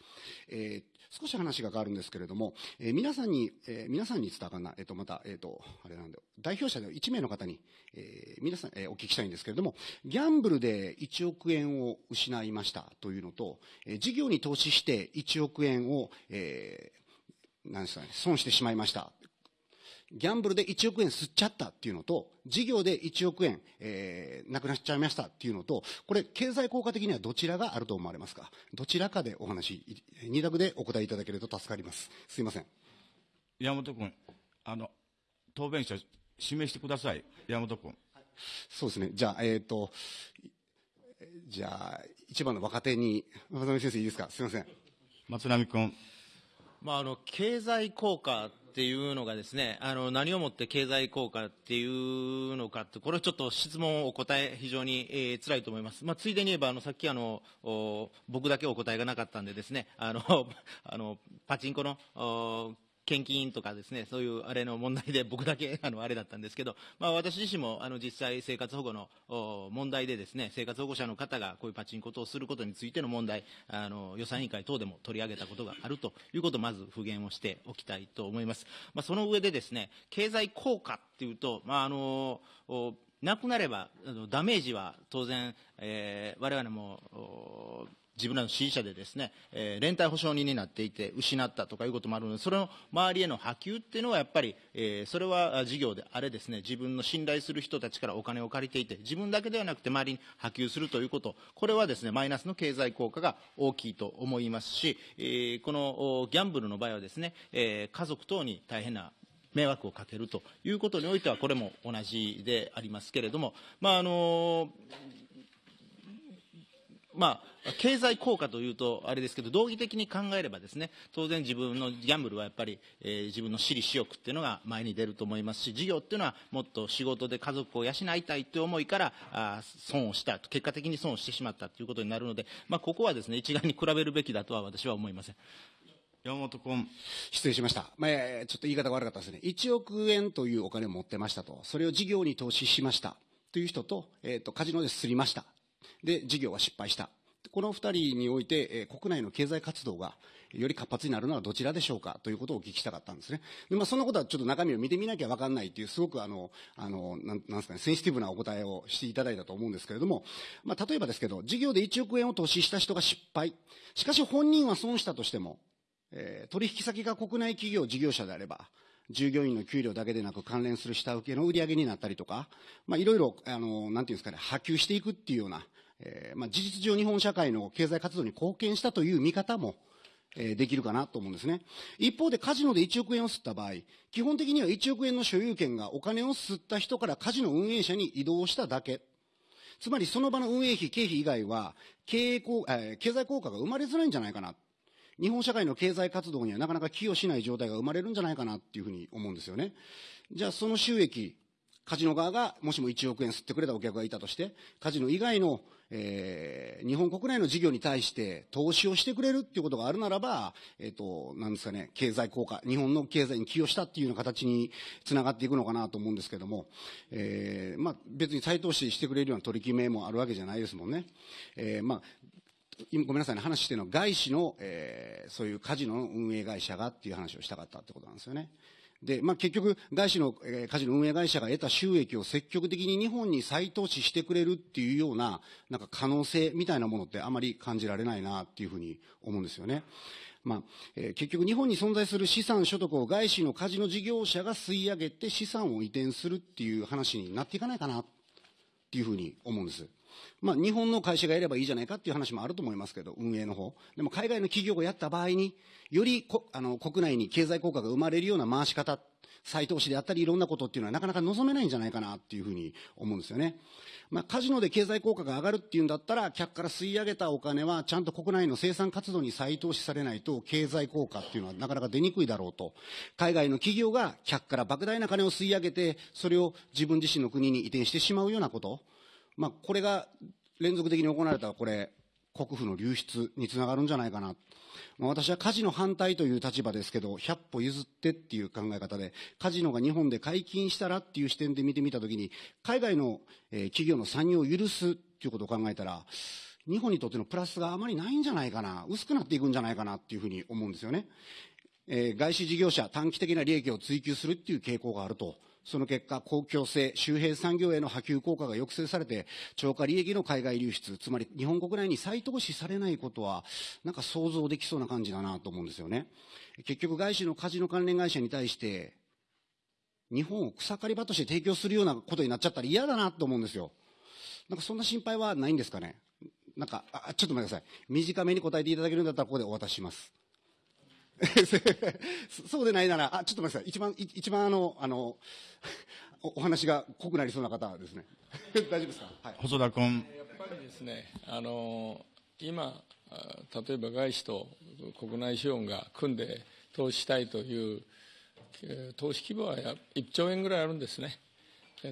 えー少し話が変わるんですけれども、えー皆さんに、えー皆さんに伝わかんな、えっ、と、また、えっ、と、あれなんだ、代表者の1名の方に、えー皆さん、えーお聞きしたいんですけれども、ギャンブルで1億円を失いましたというのと、えー事業に投資して1億円を、えーなんですかね、損してしまいました。ギャンブルで1億円吸っちゃったっていうのと、事業で1億円、えー、なくなっちゃいましたっていうのと、これ、経済効果的にはどちらがあると思われますか？どちらかでお話、い二択でお答えいただけると助かります。すいません。山本君。あの、答弁者、指名してください。山本君。そうですね。じゃあ、えっ、と、えじゃあ、一番の若手に、渡辺先生いいですか？すいません。松並君。まあ、あの経済効果っていうのがですね、あの何をもって経済効果っていうのかって、これちょっと質問をお答え、非常に、えー、辛いと思います。まあ、ついでに言えば、あのさっきあの僕だけお答えがなかったんでですね、あの あのパチンコの献金とかですね、そういうあれの問題で僕だけ あのあれだったんですけど、まあ、私自身もあの実際生活保護の問題でですね、生活保護者の方がこういうパチンコ等をすることについての問題、あの予算委員会等でも取り上げたことがあるということをまず復元をしておきたいと思います。まあ、その上でですね、経済効果っていうと、まあ、あのなくなればダメージは当然、えー、我々も自分らの支持者でですね、えー、連帯保証人になっていて失ったとかいうこともあるのでそれの周りへの波及っていうのはやっぱり、えー、それは事業であれですね自分の信頼する人たちからお金を借りていて自分だけではなくて周りに波及するということこれはですねマイナスの経済効果が大きいと思いますし、えー、このギャンブルの場合はですね、えー、家族等に大変な迷惑をかけるということにおいてはこれも同じでありますけれども、まああのまあ、経済効果というとあれですけど、道義的に考えればですね、当然自分のギャンブルはやっぱり、えー、自分の私利私欲っていうのが前に出ると思いますし、事業っていうのはもっと仕事で家族を養いたいという思いから、あ損をしたと、結果的に損をしてしまったということになるので、まあ、ここはですね、一概に比べるべきだとは私は思いません。山本君。失礼しました。まあ、ちょっと言い方が悪かったですね。1億円というお金を持ってましたと。それを事業に投資しました。という人と、えっ、ー、と、カジノですりました。で、事業は失敗した。この2人において、えー、国内の経済活動がより活発になるのはどちらでしょうか？ということをお聞きしたかったんですね。でまあ、そんなことはちょっと中身を見てみなきゃ分かんないという、すごくあの、あの、なんなんですかね、センシティブなお答えをしていただいたと思うんですけれども、まあ、例えばですけど、事業で1億円を投資した人が失敗。しかし本人は損したとしても、えー、取引先が国内企業、事業者であれば、従業員の給料だけでなく関連する下請けの売り上げになったりとか、まあ、いろいろ、あの、なんていうんですかね、波及していくっていうような、えーまあ、事実上日本社会の経済活動に貢献したという見方も、えー、できるかなと思うんですね。一方でカジノで1億円を吸った場合、基本的には1億円の所有権がお金を吸った人からカジノ運営者に移動しただけ。つまりその場の運営費、経費以外は経営えー、経済効果が生まれづらいんじゃないかな。日本社会の経済活動にはなかなか寄与しない状態が生まれるんじゃないかなっていうふうに思うんですよね。じゃあその収益、カジノ側がもしも1億円吸ってくれたお客がいたとして、カジノ以外のえー、日本国内の事業に対して投資をしてくれるっていうことがあるならば、えっ、ー、と、なんですかね、経済効果、日本の経済に寄与したっていうような形につながっていくのかなと思うんですけども、えー、まあ、別に再投資してくれるような取り決めもあるわけじゃないですもんね。えー、まあ、今ごめんなさいね、話してるのは外資の、えー、そういうカジノの運営会社がっていう話をしたかったってことなんですよね。で、まあ、結局、外資の、えー、カジノ運営会社が得た収益を積極的に日本に再投資してくれるっていうような、なんか可能性みたいなものってあまり感じられないなっていうふうに思うんですよね。まあ、えー、結局日本に存在する資産所得を外資のカジノ事業者が吸い上げて資産を移転するっていう話になっていかないかなっていうふうに思うんです。まあ、日本の会社がやればいいじゃないかっていう話もあると思いますけど、運営の方。でも海外の企業がやった場合に、よりこあの国内に経済効果が生まれるような回し方、再投資であったりいろんなことっていうのはなかなか望めないんじゃないかなっていうふうに思うんですよね。まあ、カジノで経済効果が上がるっていうんだったら、客から吸い上げたお金はちゃんと国内の生産活動に再投資されないと経済効果っていうのはなかなか出にくいだろうと。海外の企業が客から莫大な金を吸い上げて、それを自分自身の国に移転してしまうようなこと。まあ、これが連続的に行われた、これ、国富の流出につながるんじゃないかな。まあ、私はカジノ反対という立場ですけど、100歩譲ってっていう考え方で、カジノが日本で解禁したらっていう視点で見てみたときに、海外の、えー、企業の参入を許すっていうことを考えたら、日本にとってのプラスがあまりないんじゃないかな、薄くなっていくんじゃないかなっていうふうに思うんですよね。えー、外資事業者、短期的な利益を追求するっていう傾向があると。その結果、公共性、周辺産業への波及効果が抑制されて、超過利益の海外流出、つまり日本国内に再投資されないことは、なんか想像できそうな感じだなと思うんですよね。結局、外資のカジノ関連会社に対して、日本を草刈り場として提供するようなことになっちゃったら嫌だなと思うんですよ。なんかそんな心配はないんですかね？なんか、あちょっと待ってください。短めに答えていただけるんだったら、ここでお渡しします。そうでないなら、あ、ちょっと待ってください。一番、一番あの、あの、お話が濃くなりそうな方ですね。大丈夫ですか、はい、細田君。やっぱりですね、あの、今、例えば外資と国内資本が組んで投資したいという、投資規模は1兆円ぐらいあるんですね。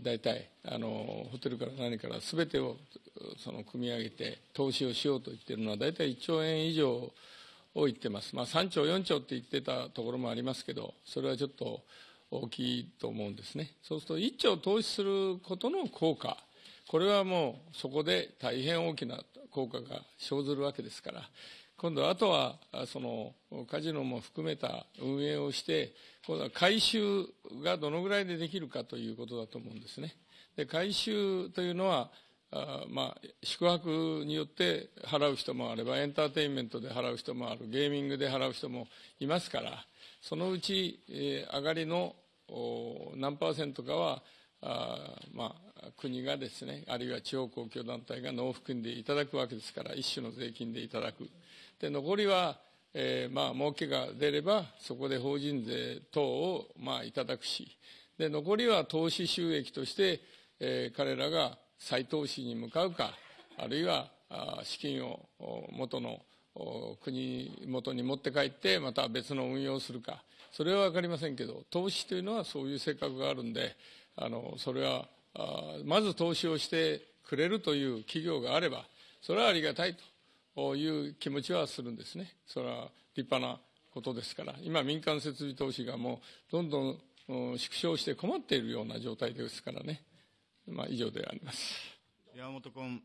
大体あのホテルから何から全てをその組み上げて投資をしようと言っているのは大体1兆円以上を言ってます、まあ、3兆4兆って言ってたところもありますけどそれはちょっと大きいと思うんですね。そうすると1兆投資することの効果。これはもうそこで大変大きな効果が生ずるわけですから。今度あとはそのカジノも含めた運営をして今度は回収がどのぐらいでできるかということだと思うんですね。で回収というのはあまあ、宿泊によって払う人もあればエンターテインメントで払う人もあるゲーミングで払う人もいますからそのうち、えー、上がりの何パーセントかはあ、まあ、国がですねあるいは地方公共団体が納付金でいただくわけですから一種の税金でいただく。で残りは、えー、まあ儲けが出ればそこで法人税等をまあいただくし。で残りは投資収益として、えー、彼らが再投資に向かうかあるいは資金を元の国元に持って帰ってまた別の運用をするかそれは分かりませんけど投資というのはそういう性格があるんであのそれはまず投資をしてくれるという企業があればそれはありがたいという気持ちはするんですね。それは立派なことですから、今、民間設備投資がもうどんどん縮小して困っているような状態ですからね。まあ、以上であります。山本君。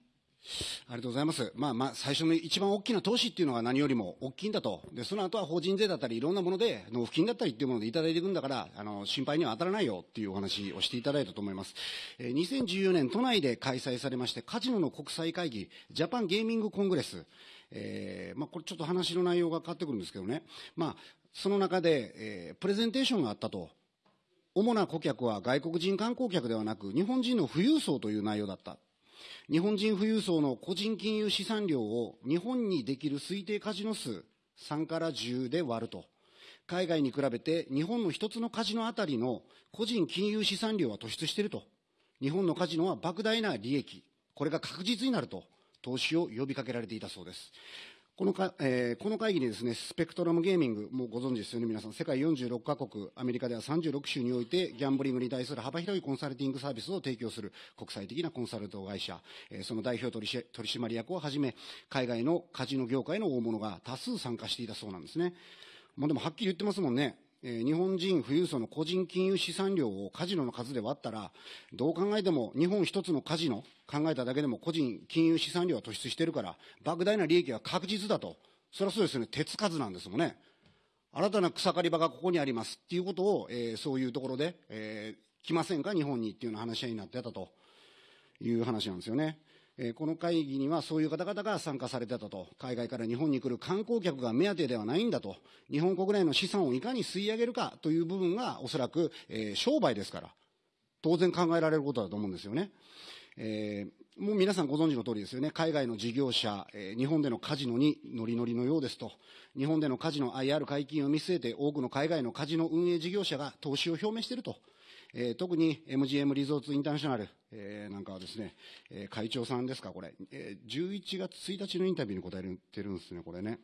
ありがとうございます。まあまあ、最初の一番大きな投資っていうのが何よりも大きいんだと。で、その後は法人税だったり、いろんなもので、納付金だったりっていうものでいただいていくんだから、あの、心配には当たらないよっていうお話をしていただいたと思います。えー、2014年、都内で開催されまして、カジノの国際会議、ジャパンゲーミングコングレス。えー、まあ、これちょっと話の内容が変わってくるんですけどね。まあ、その中で、えー、プレゼンテーションがあったと。主な顧客は外国人観光客ではなく、日本人の富裕層という内容だった。日本人富裕層の個人金融資産量を日本にできる推定カジノ数3から10で割ると。海外に比べて日本の一つのカジノあたりの個人金融資産量は突出していると。日本のカジノは莫大な利益。これが確実になると。投資を呼びかけられていたそうです。このか、えー、この会議にですね、スペクトラムゲーミング、もうご存知ですよね、皆さん。世界46カ国、アメリカでは36州において、ギャンブリングに対する幅広いコンサルティングサービスを提供する国際的なコンサルト会社、えー、その代表取締役をはじめ、海外のカジノ業界の大物が多数参加していたそうなんですね。まあでもはっきり言ってますもんね。え、日本人富裕層の個人金融資産量をカジノの数で割ったら、どう考えても日本一つのカジノ、考えただけでも個人金融資産量は突出してるから、莫大な利益は確実だと。それはそうですね、手つかずなんですもんね。新たな草刈り場がここにありますっていうことを、えー、そういうところで、えー、来ませんか、日本にっていうような話し合いになってたという話なんですよね。えこの会議にはそういう方々が参加されてたと、海外から日本に来る観光客が目当てではないんだと、日本国内の資産をいかに吸い上げるかという部分が、おそらく、え、商売ですから、当然考えられることだと思うんですよね。えー、もう皆さんご存知の通りですよね、海外の事業者、えー、日本でのカジノにノリノリのようですと、日本でのカジノ IR 解禁を見据えて、多くの海外のカジノ運営事業者が投資を表明していると。えー、特に MGM リゾーツインターナショナル、えー、なんかはですね、えー、会長さんですか、これ、えー、11月1日のインタビューに答えてるんですね、これね。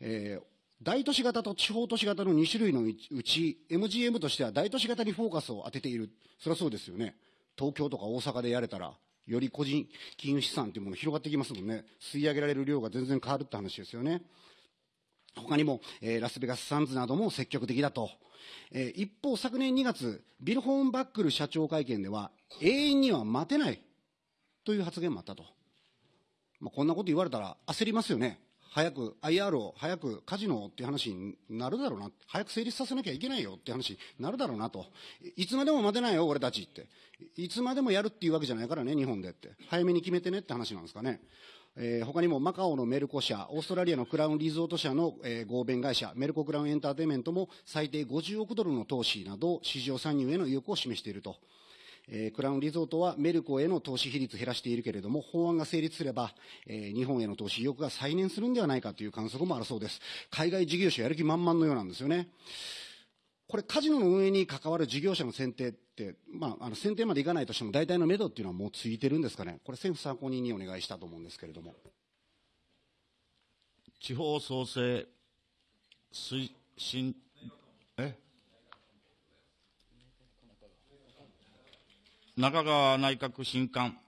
えー大都市型と地方都市型の2種類のうち、MGM としては大都市型にフォーカスを当てている。それはそうですよね。東京とか大阪でやれたら、より個人金融資産というものが広がってきますもんね。吸い上げられる量が全然変わるって話ですよね。他にも、えー、ラスベガスサンズなども積極的だと。えー、一方、昨年2月、ビル・ホーンバックル社長会見では、永遠には待てないという発言もあったと。まあ、こんなこと言われたら焦りますよね。早く IR を、早くカジノっていう話になるだろうな。早く成立させなきゃいけないよっていう話になるだろうなと。いつまでも待てないよ、俺たちって。いつまでもやるっていうわけじゃないからね、日本でって。早めに決めてねって話なんですかね。えー、他にもマカオのメルコ社、オーストラリアのクラウンリゾート社の、えー、合弁会社、メルコクラウンエンターテイメントも最低50億ドルの投資など、市場参入への意欲を示していると。えー、クラウンリゾートはメルコへの投資比率を減らしているけれども、法案が成立すれば、えー、日本への投資意欲が再燃するんではないかという観測もあるそうです。海外事業者やる気満々のようなんですよね。これ、カジノの運営に関わる事業者の選定って、まあ、あの選定までいかないとしても、大体の目処っていうのはもうついてるんですかね、これ、政府参考人にお願いしたと思うんですけれども。地方創生推進、え？中川内閣新官。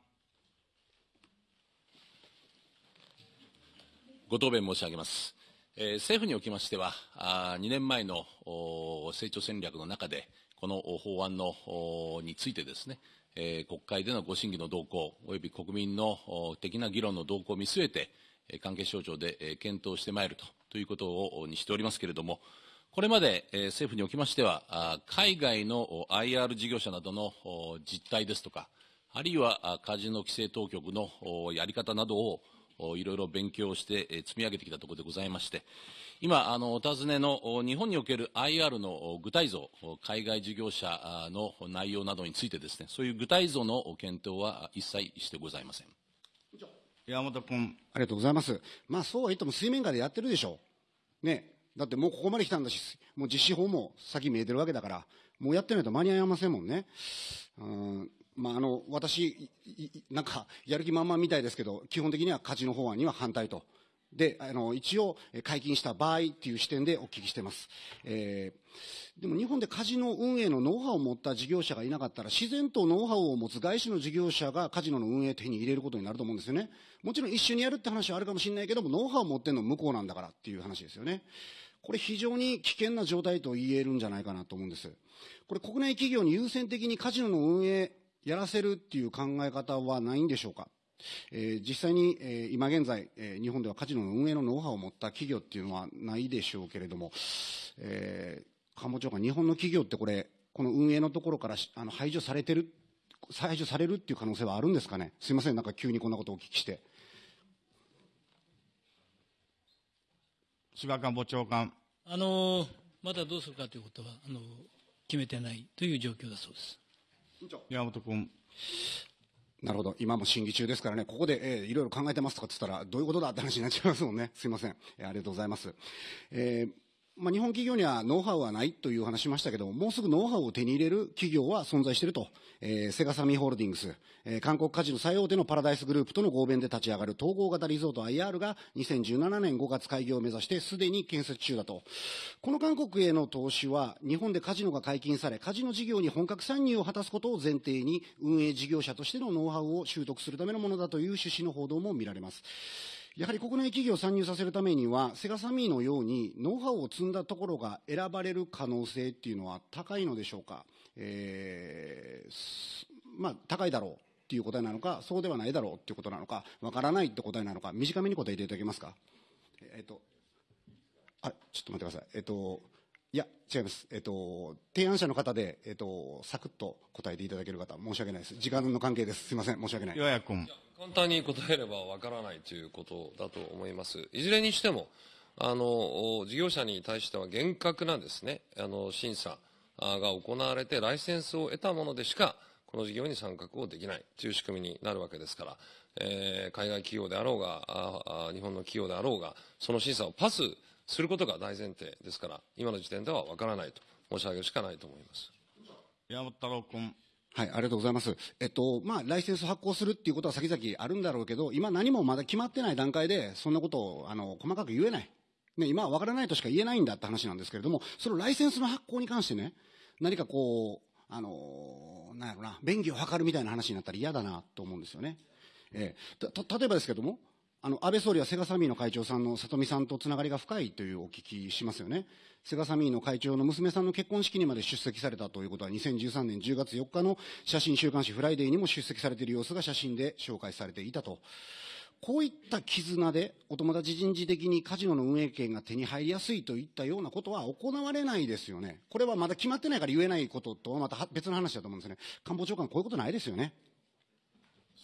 ご答弁申し上げます。えー政府におきましては、あ2年前の成長戦略の中で、この法案のについてですね、えー国会でのご審議の動向、および国民の的な議論の動向を見据えて、関係省庁で、検討してまいるとということをにしておりますけれども、これまで、政府におきましては、海外の IR 事業者などの実態ですとか、あるいはカジノ規制当局のやり方などをいろいろ勉強してえー積み上げてきたところでございまして、今、あのお尋ねのお日本における IR のお具体像、お海外事業者あの内容などについてですね、そういう具体像のお検討は一切してございません。山本君。ありがとうございます。まあ、そうは言っても水面下でやってるでしょう。ね。だってもうここまで来たんだし、もう実施法も先見えてるわけだから、もうやってないと間に合いませんもんね。うんまあ、あの、私、なんか、やる気満々みたいですけど、基本的にはカジノ法案には反対と。で、あの、一応、解禁した場合っていう視点でお聞きしてます。えーでも日本でカジノ運営のノウハウを持った事業者がいなかったら、自然とノウハウを持つ外資の事業者がカジノの運営手に入れることになると思うんですよね。もちろん一緒にやるって話はあるかもしれないけども、ノウハウを持ってるのは向こうなんだからっていう話ですよね。これ非常に危険な状態と言えるんじゃないかなと思うんです。これ国内企業に優先的にカジノの運営やらせるっていう考え方はないんでしょうか？えー実際に、えー今現在、えー日本ではカジノの運営のノウハウを持った企業っていうのはないでしょうけれども、えー官房長官、日本の企業ってこれ、この運営のところからしあの排除されてる、排除されるっていう可能性はあるんですかね？すいません、なんか急にこんなことをお聞きして。菅官房長官。あのまだどうするかということはあの決めてないという状況だそうです。山本君。なるほど。今も審議中ですからね、ここで、えーいろいろ考えてますとかって言ったら、どういうことだって話になっちゃいますもんね。すいません。えーありがとうございます。えーまあ、日本企業にはノウハウはないという話しましたけども、もうすぐノウハウを手に入れる企業は存在していると。えーセガサミーホールディングス、えー韓国カジノ最大手のパラダイスグループとの合弁で立ち上がる統合型リゾート IR が2017年5月開業を目指してすでに建設中だと。この韓国への投資は、日本でカジノが解禁され、カジノ事業に本格参入を果たすことを前提に、運営事業者としてのノウハウを習得するためのものだという趣旨の報道も見られます。やはり国内企業を参入させるためには、セガサミーのようにノウハウを積んだところが選ばれる可能性っていうのは高いのでしょうか。えーまあ、高いだろうっていう答えなのか、そうではないだろうっていうことなのか、わからないって答えなのか、短めに答えていただけますか。えっと、あ、ちょっと待ってください。えっと、いや、違います。えっと、提案者の方で、えっと、サクッと答えていただける方、申し訳ないです。時間の関係です。すいません。申し訳ない。君。簡単に答えればわからないということだと思います。いずれにしても、あの、お事業者に対しては厳格なですね、あの、審査あが行われて、ライセンスを得たものでしか、この事業に参画をできないという仕組みになるわけですから、えー海外企業であろうがああ、日本の企業であろうが、その審査をパスすることが大前提ですから、今の時点ではわからないと申し上げるしかないと思います。山本太郎君。はい、ありがとうございます。えっと、まあ、ライセンス発行するっていうことは先々あるんだろうけど、今何もまだ決まってない段階で、そんなことを、あの、細かく言えない。ね、今は分からないとしか言えないんだって話なんですけれども、そのライセンスの発行に関してね、何かこう、あの、なんやろな、便宜を図るみたいな話になったら嫌だなと思うんですよね。ええたた例えばですけども、あの、安倍総理はセガサミーの会長さんの里見さんとつながりが深いというお聞きしますよね。セガサミーの会長の娘さんの結婚式にまで出席されたということは、2013年10月4日の写真週刊誌フライデーにも出席されている様子が写真で紹介されていたと。こういった絆で、お友達人事的にカジノの運営権が手に入りやすいといったようなことは行われないですよね。これはまだ決まってないから言えないこととはまた別の話だと思うんですね。官房長官、こういうことないですよね。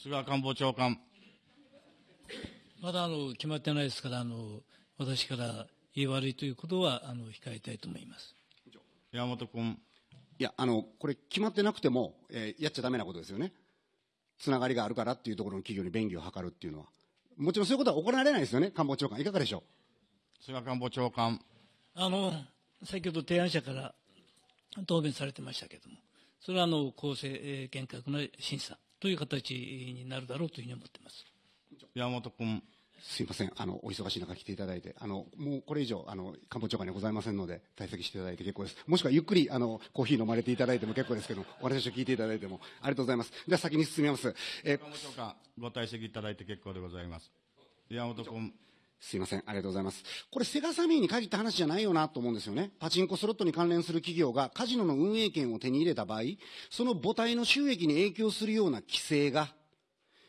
菅官房長官。まだあの決まってないですからあの私から言い悪いということはあの控えたいと思います。山本君。いや、あの、これ決まってなくても、えーやっちゃダメなことですよね。つながりがあるからっていうところの企業に便宜を図るっていうのは。もちろんそういうことは行われないですよね、官房長官。いかがでしょ菅官房長官。あの先ほど提案者から答弁されてましたけれども、それはあの公正、えー厳格な審査という形になるだろうというふうに思っています。山本君。すいません、あの、お忙しい中来ていただいて、あの、もうこれ以上、あの、官房長官にはございませんので、退席していただいて結構です。もしくはゆっくり、あの、コーヒー飲まれていただいても結構ですけど、お話を聞いていただいても、ありがとうございます。では先に進みます。えー官房長官、ご退席いただいて結構でございます。山本君。すいません、ありがとうございます。これ、セガサミーに限った話じゃないよなと思うんですよね。パチンコスロットに関連する企業がカジノの運営権を手に入れた場合、その母体の収益に影響するような規制が、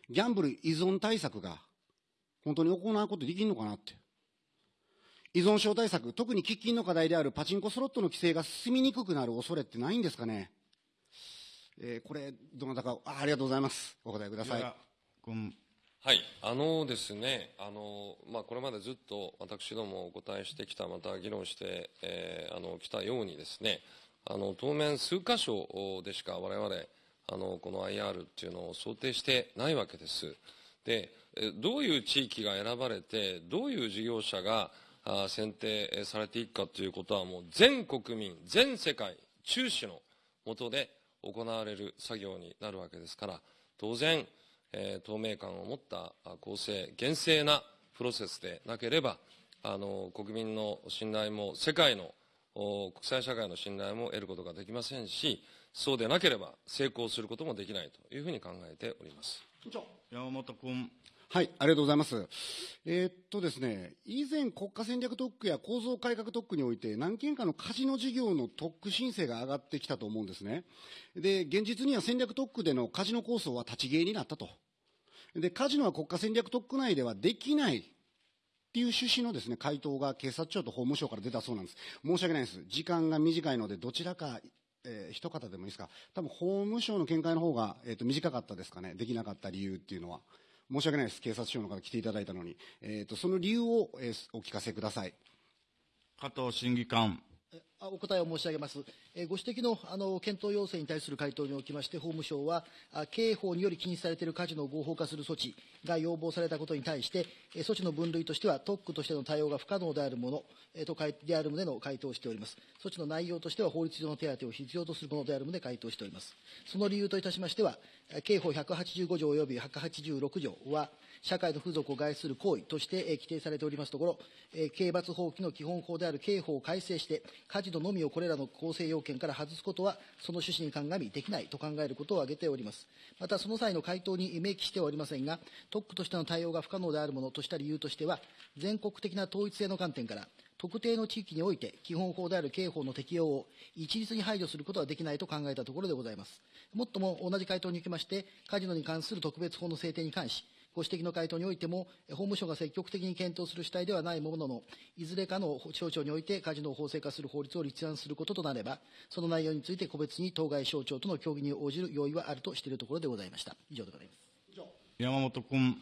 ギャンブル依存対策が、本当に行うことできるのかなって。依存症対策、特に喫緊の課題であるパチンコスロットの規制が進みにくくなる恐れってないんですかね。えーこれ、どなたかあ、ありがとうございます。お答えください。はい、あのですね、あのまあ、これまでずっと私どもお答えしてきた、また議論してき、えーあの来たようにですね、あの当面、数箇所でしか我々あのこの IR っていうのを想定してないわけです。で、どういう地域が選ばれて、どういう事業者があ選定されていくかということは、もう全国民、全世界、中止の下で行われる作業になるわけですから、当然、えー透明感を持った公正、厳正なプロセスでなければ、あの国民の信頼も、世界の国際社会の信頼も得ることができませんし、そうでなければ成功することもできないというふうに考えております。山本君。はい、ありがとうございます。えーっとですね、以前国家戦略特区や構造改革特区において何件かのカジノ事業の特区申請が上がってきたと思うんですね。で、現実には戦略特区でのカジノ構想は立ち消えになったと。で、カジノは国家戦略特区内ではできないっていう趣旨のですね、回答が警察庁と法務省から出たそうなんです。申し訳ないです。時間が短いので、どちらか、えー一方でもいいですか？多分法務省の見解の方が、えーっと短かったですかね？できなかった理由っていうのは。申し訳ないです。警察庁の方来ていただいたのに。えーっと、その理由を、えーお聞かせください。加藤審議官。お答えを申し上げます。ご指摘のあの検討要請に対する回答におきまして、法務省は、刑法により禁止されているカジノを合法化する措置が要望されたことに対して、措置の分類としては、特区としての対応が不可能であるもの、とである旨の回答をしております。措置の内容としては、法律上の手当を必要とするものである旨回答しております。その理由といたしましては、刑法185条及び186条は、社会の風俗を害する行為として規定されておりますところ、刑罰法規の基本法である刑法を改正して、カジノのみをこれらの構成要件から外すことは、その趣旨に鑑みできないと考えることを挙げております。また、その際の回答に明記してはおりませんが、特区としての対応が不可能であるものとした理由としては、全国的な統一性の観点から、特定の地域において基本法である刑法の適用を一律に排除することはできないと考えたところでございます。もっとも同じ回答におきまして、カジノに関する特別法の制定に関し、ご指摘の回答においても、法務省が積極的に検討する主体ではないものの、いずれかの省庁においてカジノを法制化する法律を立案することとなれば、その内容について個別に当該省庁との協議に応じる用意はあるとしているところでございました。以上でございます。山本君。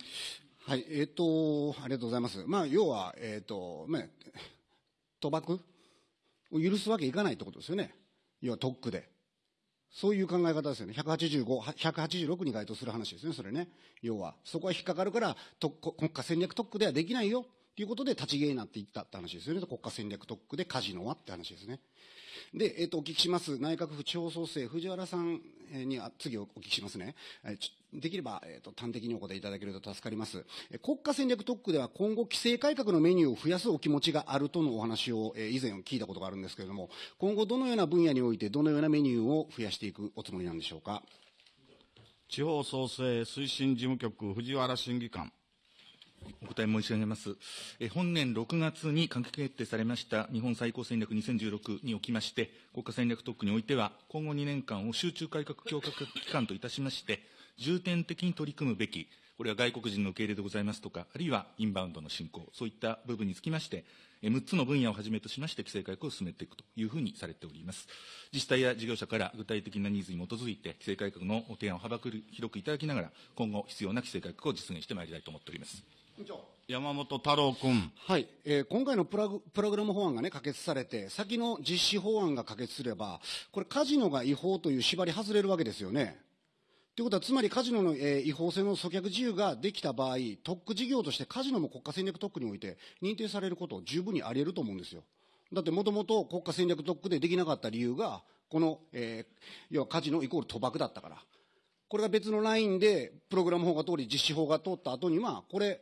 はい、えっ、と、ありがとうございます。まあ、要は、えっ、と、まあ、賭博を許すわけいかないってことですよね。要は特区で。そういう考え方ですよね。185、186に該当する話ですね、それね。要は、そこは引っかかるから、特国家戦略特区ではできないよ。ということで立ち消えになっていったって話ですよね。国家戦略特区でカジノはって話ですね。で、えっ、と、お聞きします。内閣府地方創生、藤原さんえーにあ次お聞きしますね。えーできれば、えっ、と、端的にお答えいただけると助かります。えー国家戦略特区では今後規制改革のメニューを増やすお気持ちがあるとのお話を、えー以前聞いたことがあるんですけれども、今後どのような分野においてどのようなメニューを増やしていくおつもりなんでしょうか？地方創生推進事務局、藤原審議官。お答え申し上げます。え本年6月に閣議決定されました日本最高戦略2016におきまして、国家戦略特区においては、今後2年間を集中改革強化期間といたしまして、重点的に取り組むべき、これは外国人の受け入れでございますとか、あるいはインバウンドの振興、そういった部分につきまして、6つの分野をはじめとしまして、規制改革を進めていくというふうにされております。自治体や事業者から具体的なニーズに基づいて、規制改革の提案を幅広くいただきながら、今後必要な規制改革を実現してまいりたいと思っております。山本太郎君。はい、えー今回のプラグプログラム法案がね、可決されて、先の実施法案が可決すれば、これ、カジノが違法という縛り外れるわけですよね。ということは、つまりカジノの、えー違法性の阻却自由ができた場合、特区事業としてカジノも国家戦略特区において認定されること、十分にあり得ると思うんですよ。だって、もともと国家戦略特区でできなかった理由が、この、えー要はカジノイコール賭博だったから。これが別のラインで、プログラム法が通り、実施法が通った後には、これ、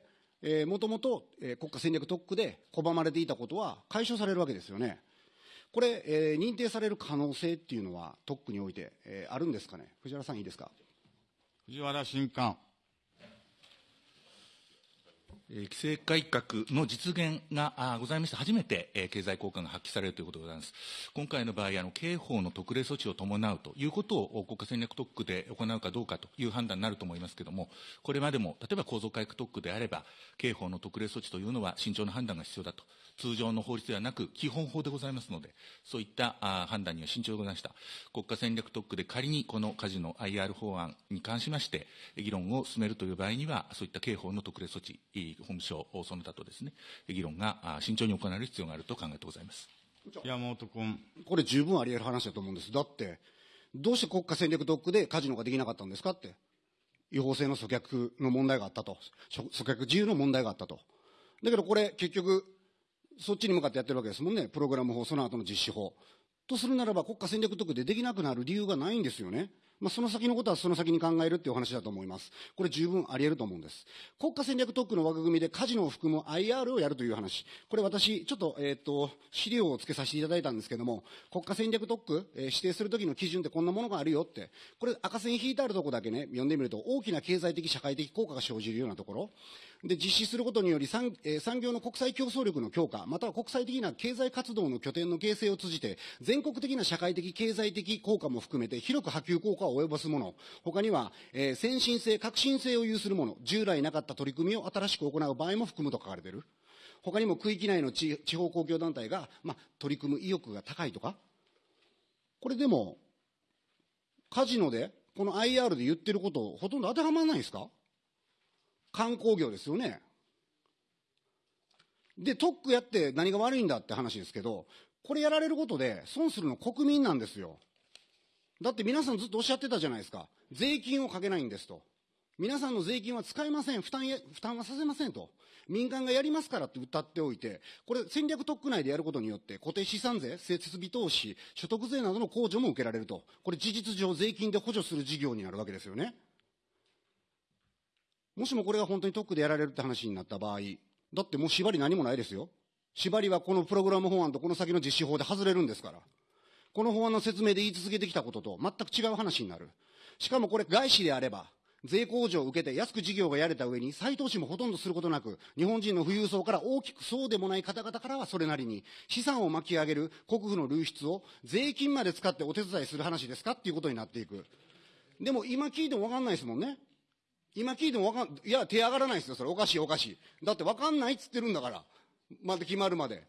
もともと国家戦略特区で拒まれていたことは解消されるわけですよね。これ、えー、認定される可能性っていうのは、特区において、えー、あるんですかね、藤原さん、いいですか？藤原新官。規制改革の実現がございまして、初めて経済効果が発揮されるということでございます。今回の場合、あの刑法の特例措置を伴うということを国家戦略特区で行うかどうかという判断になると思いますけれども、これまでも、例えば構造改革特区であれば、刑法の特例措置というのは慎重な判断が必要だと、通常の法律ではなく、基本法でございますので、そういった判断には慎重でございました。国家戦略特区で仮にこのカジノ IR 法案に関しまして、議論を進めるという場合には、そういった刑法の特例措置、法務省、その他とですね、議論が慎重に行われる必要があると考えてございます。山本君。これ十分あり得る話だと思うんです。だって、どうして国家戦略特区でカジノができなかったんですかって。違法性の阻却の問題があったと。阻却自由の問題があったと。だけどこれ結局、そっちに向かってやってるわけですもんね。プログラム法、その後の実施法。とするならば国家戦略特区でできなくなる理由がないんですよね。まあ、その先のことはその先に考えるっていうお話だと思います。これ十分あり得ると思うんです。国家戦略特区の枠組みでカジノを含む IR をやるという話。これ私、ちょっと、えっ、ー、と、資料を付けさせていただいたんですけども、国家戦略特区、えー、指定するときの基準ってこんなものがあるよって。これ赤線引いてあるとこだけね、読んでみると大きな経済的社会的効果が生じるようなところ。で、実施することにより産,、えー、産業の国際競争力の強化、または国際的な経済活動の拠点の形成を通じて、全国的な社会的経済的効果も含めて広く波及効果を及ぼすもの。他には、えー、先進性、革新性を有するもの、従来なかった取り組みを新しく行う場合も含むと書かれている。他にも区域内の地方公共団体が、まあ、取り組む意欲が高いとか。これでも、カジノで、この IR で言ってることほとんど当てはまらないですか？観光業ですよね。で、特区やって何が悪いんだって話ですけど、これやられることで損するの国民なんですよ。だって皆さんずっとおっしゃってたじゃないですか。税金をかけないんですと。皆さんの税金は使えません。負担や、負担はさせませんと。民間がやりますからって歌っておいて、これ戦略特区内でやることによって固定資産税、設備投資、所得税などの控除も受けられると。これ事実上税金で補助する事業になるわけですよね。もしもこれが本当に特区でやられるって話になった場合、だってもう縛り何もないですよ。縛りはこのプログラム法案とこの先の実施法で外れるんですから。この法案の説明で言い続けてきたことと全く違う話になる。しかもこれ外資であれば、税控除を受けて安く事業がやれた上に再投資もほとんどすることなく、日本人の富裕層から大きくそうでもない方々からはそれなりに資産を巻き上げる国富の流出を税金まで使ってお手伝いする話ですかっていうことになっていく。でも今聞いてもわかんないですもんね。今聞いてもわかん、いや、手上がらないですよ、それ。おかしい、おかしい。だってわかんないっつってるんだから。まだ決まるまで。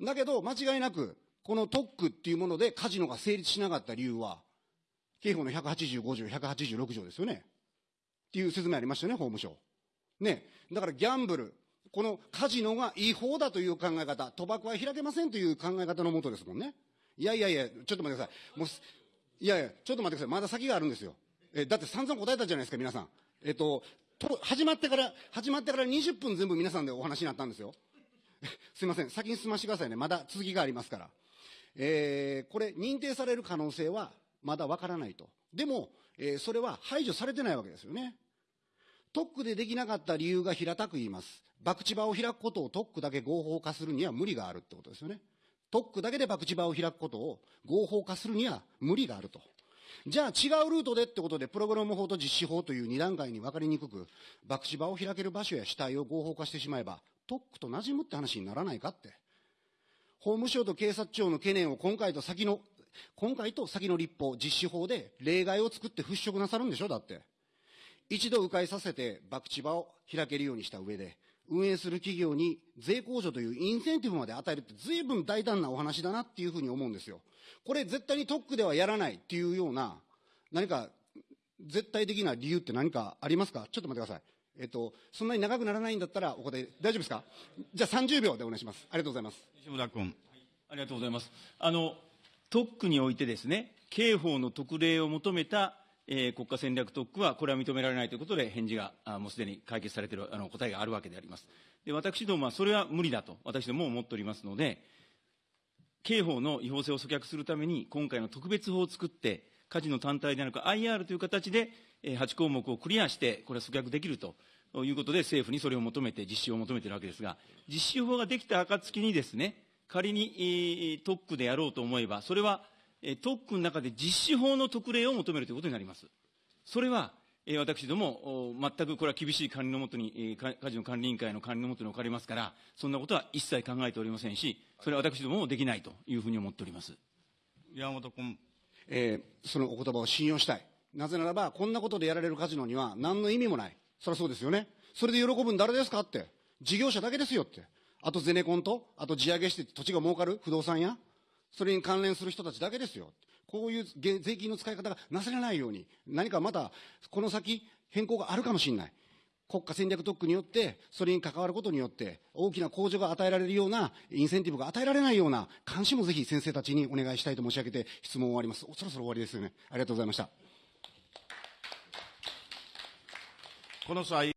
だけど、間違いなく、この特区っていうものでカジノが成立しなかった理由は、刑法の185条、186条ですよね。っていう説明ありましたよね、法務省。ね。だからギャンブル、このカジノが違法だという考え方、賭博は開けませんという考え方のもとですもんね。いやいやいや、ちょっと待ってください。もう、いやいや、ちょっと待ってください。まだ先があるんですよ。え、だって散々答えたじゃないですか、皆さん。えっと、と始まってから、始まってから20分全部皆さんでお話になったんですよ。すいません、先に進ましてくださいね。まだ続きがありますから。えー、これ、認定される可能性はまだわからないと。でも、えー、それは排除されてないわけですよね。特区でできなかった理由が平たく言います。博打場を開くことを特区だけ合法化するには無理があるってことですよね。特区だけで博打場を開くことを合法化するには無理があると。じゃあ違うルートでってことで、プログラム法と実施法という2段階に分かりにくく、博打場を開ける場所や主体を合法化してしまえば、特区と馴染むって話にならないかって。法務省と警察庁の懸念を今回と先の、今回と先の立法、実施法で例外を作って払拭なさるんでしょ？だって。一度迂回させて博打場を開けるようにした上で、運営する企業に税控除というインセンティブまで与えるって随分大胆なお話だなっていうふうに思うんですよ。これ絶対に特区ではやらないっていうような、何か絶対的な理由って何かありますか？ちょっと待ってください。えっと、そんなに長くならないんだったらお答え、大丈夫ですか？じゃあ30秒でお願いします。ありがとうございます。西村君。ありがとうございます。あの、特区においてですね、刑法の特例を求めた、えー、国家戦略特区は、これは認められないということで、返事があもうすでに解決されているあの答えがあるわけであります。で私どもはそれは無理だと、私どもも思っておりますので、刑法の違法性を阻却するために、今回の特別法を作って、カジノ単体ではなく IR という形で、8項目をクリアして、これは阻却できるということで、政府にそれを求めて、実施を求めているわけですが、実施法ができた暁にですね、仮に、えー特区でやろうと思えば、それは、えー特区の中で実施法の特例を求めるということになります。それは、えー私ども、お全くこれは厳しい管理のもとに、えーかカジノ管理委員会の管理のもとに置かれますから、そんなことは一切考えておりませんし、それは私どももできないというふうに思っております。山本君。えーそのお言葉を信用したい。なぜならば、こんなことでやられるカジノには何の意味もない。そりゃそうですよね。それで喜ぶん誰ですかって。事業者だけですよって。あとゼネコンと、あと地上げして土地が儲かる不動産や、それに関連する人たちだけですよ。こういう税金の使い方がなされないように、何かまた、この先、変更があるかもしれない。国家戦略特区によって、それに関わることによって、大きな控除が与えられるような、インセンティブが与えられないような、監視もぜひ先生たちにお願いしたいと申し上げて、質問を終わります。そろそろ終わりですよね。ありがとうございました。この際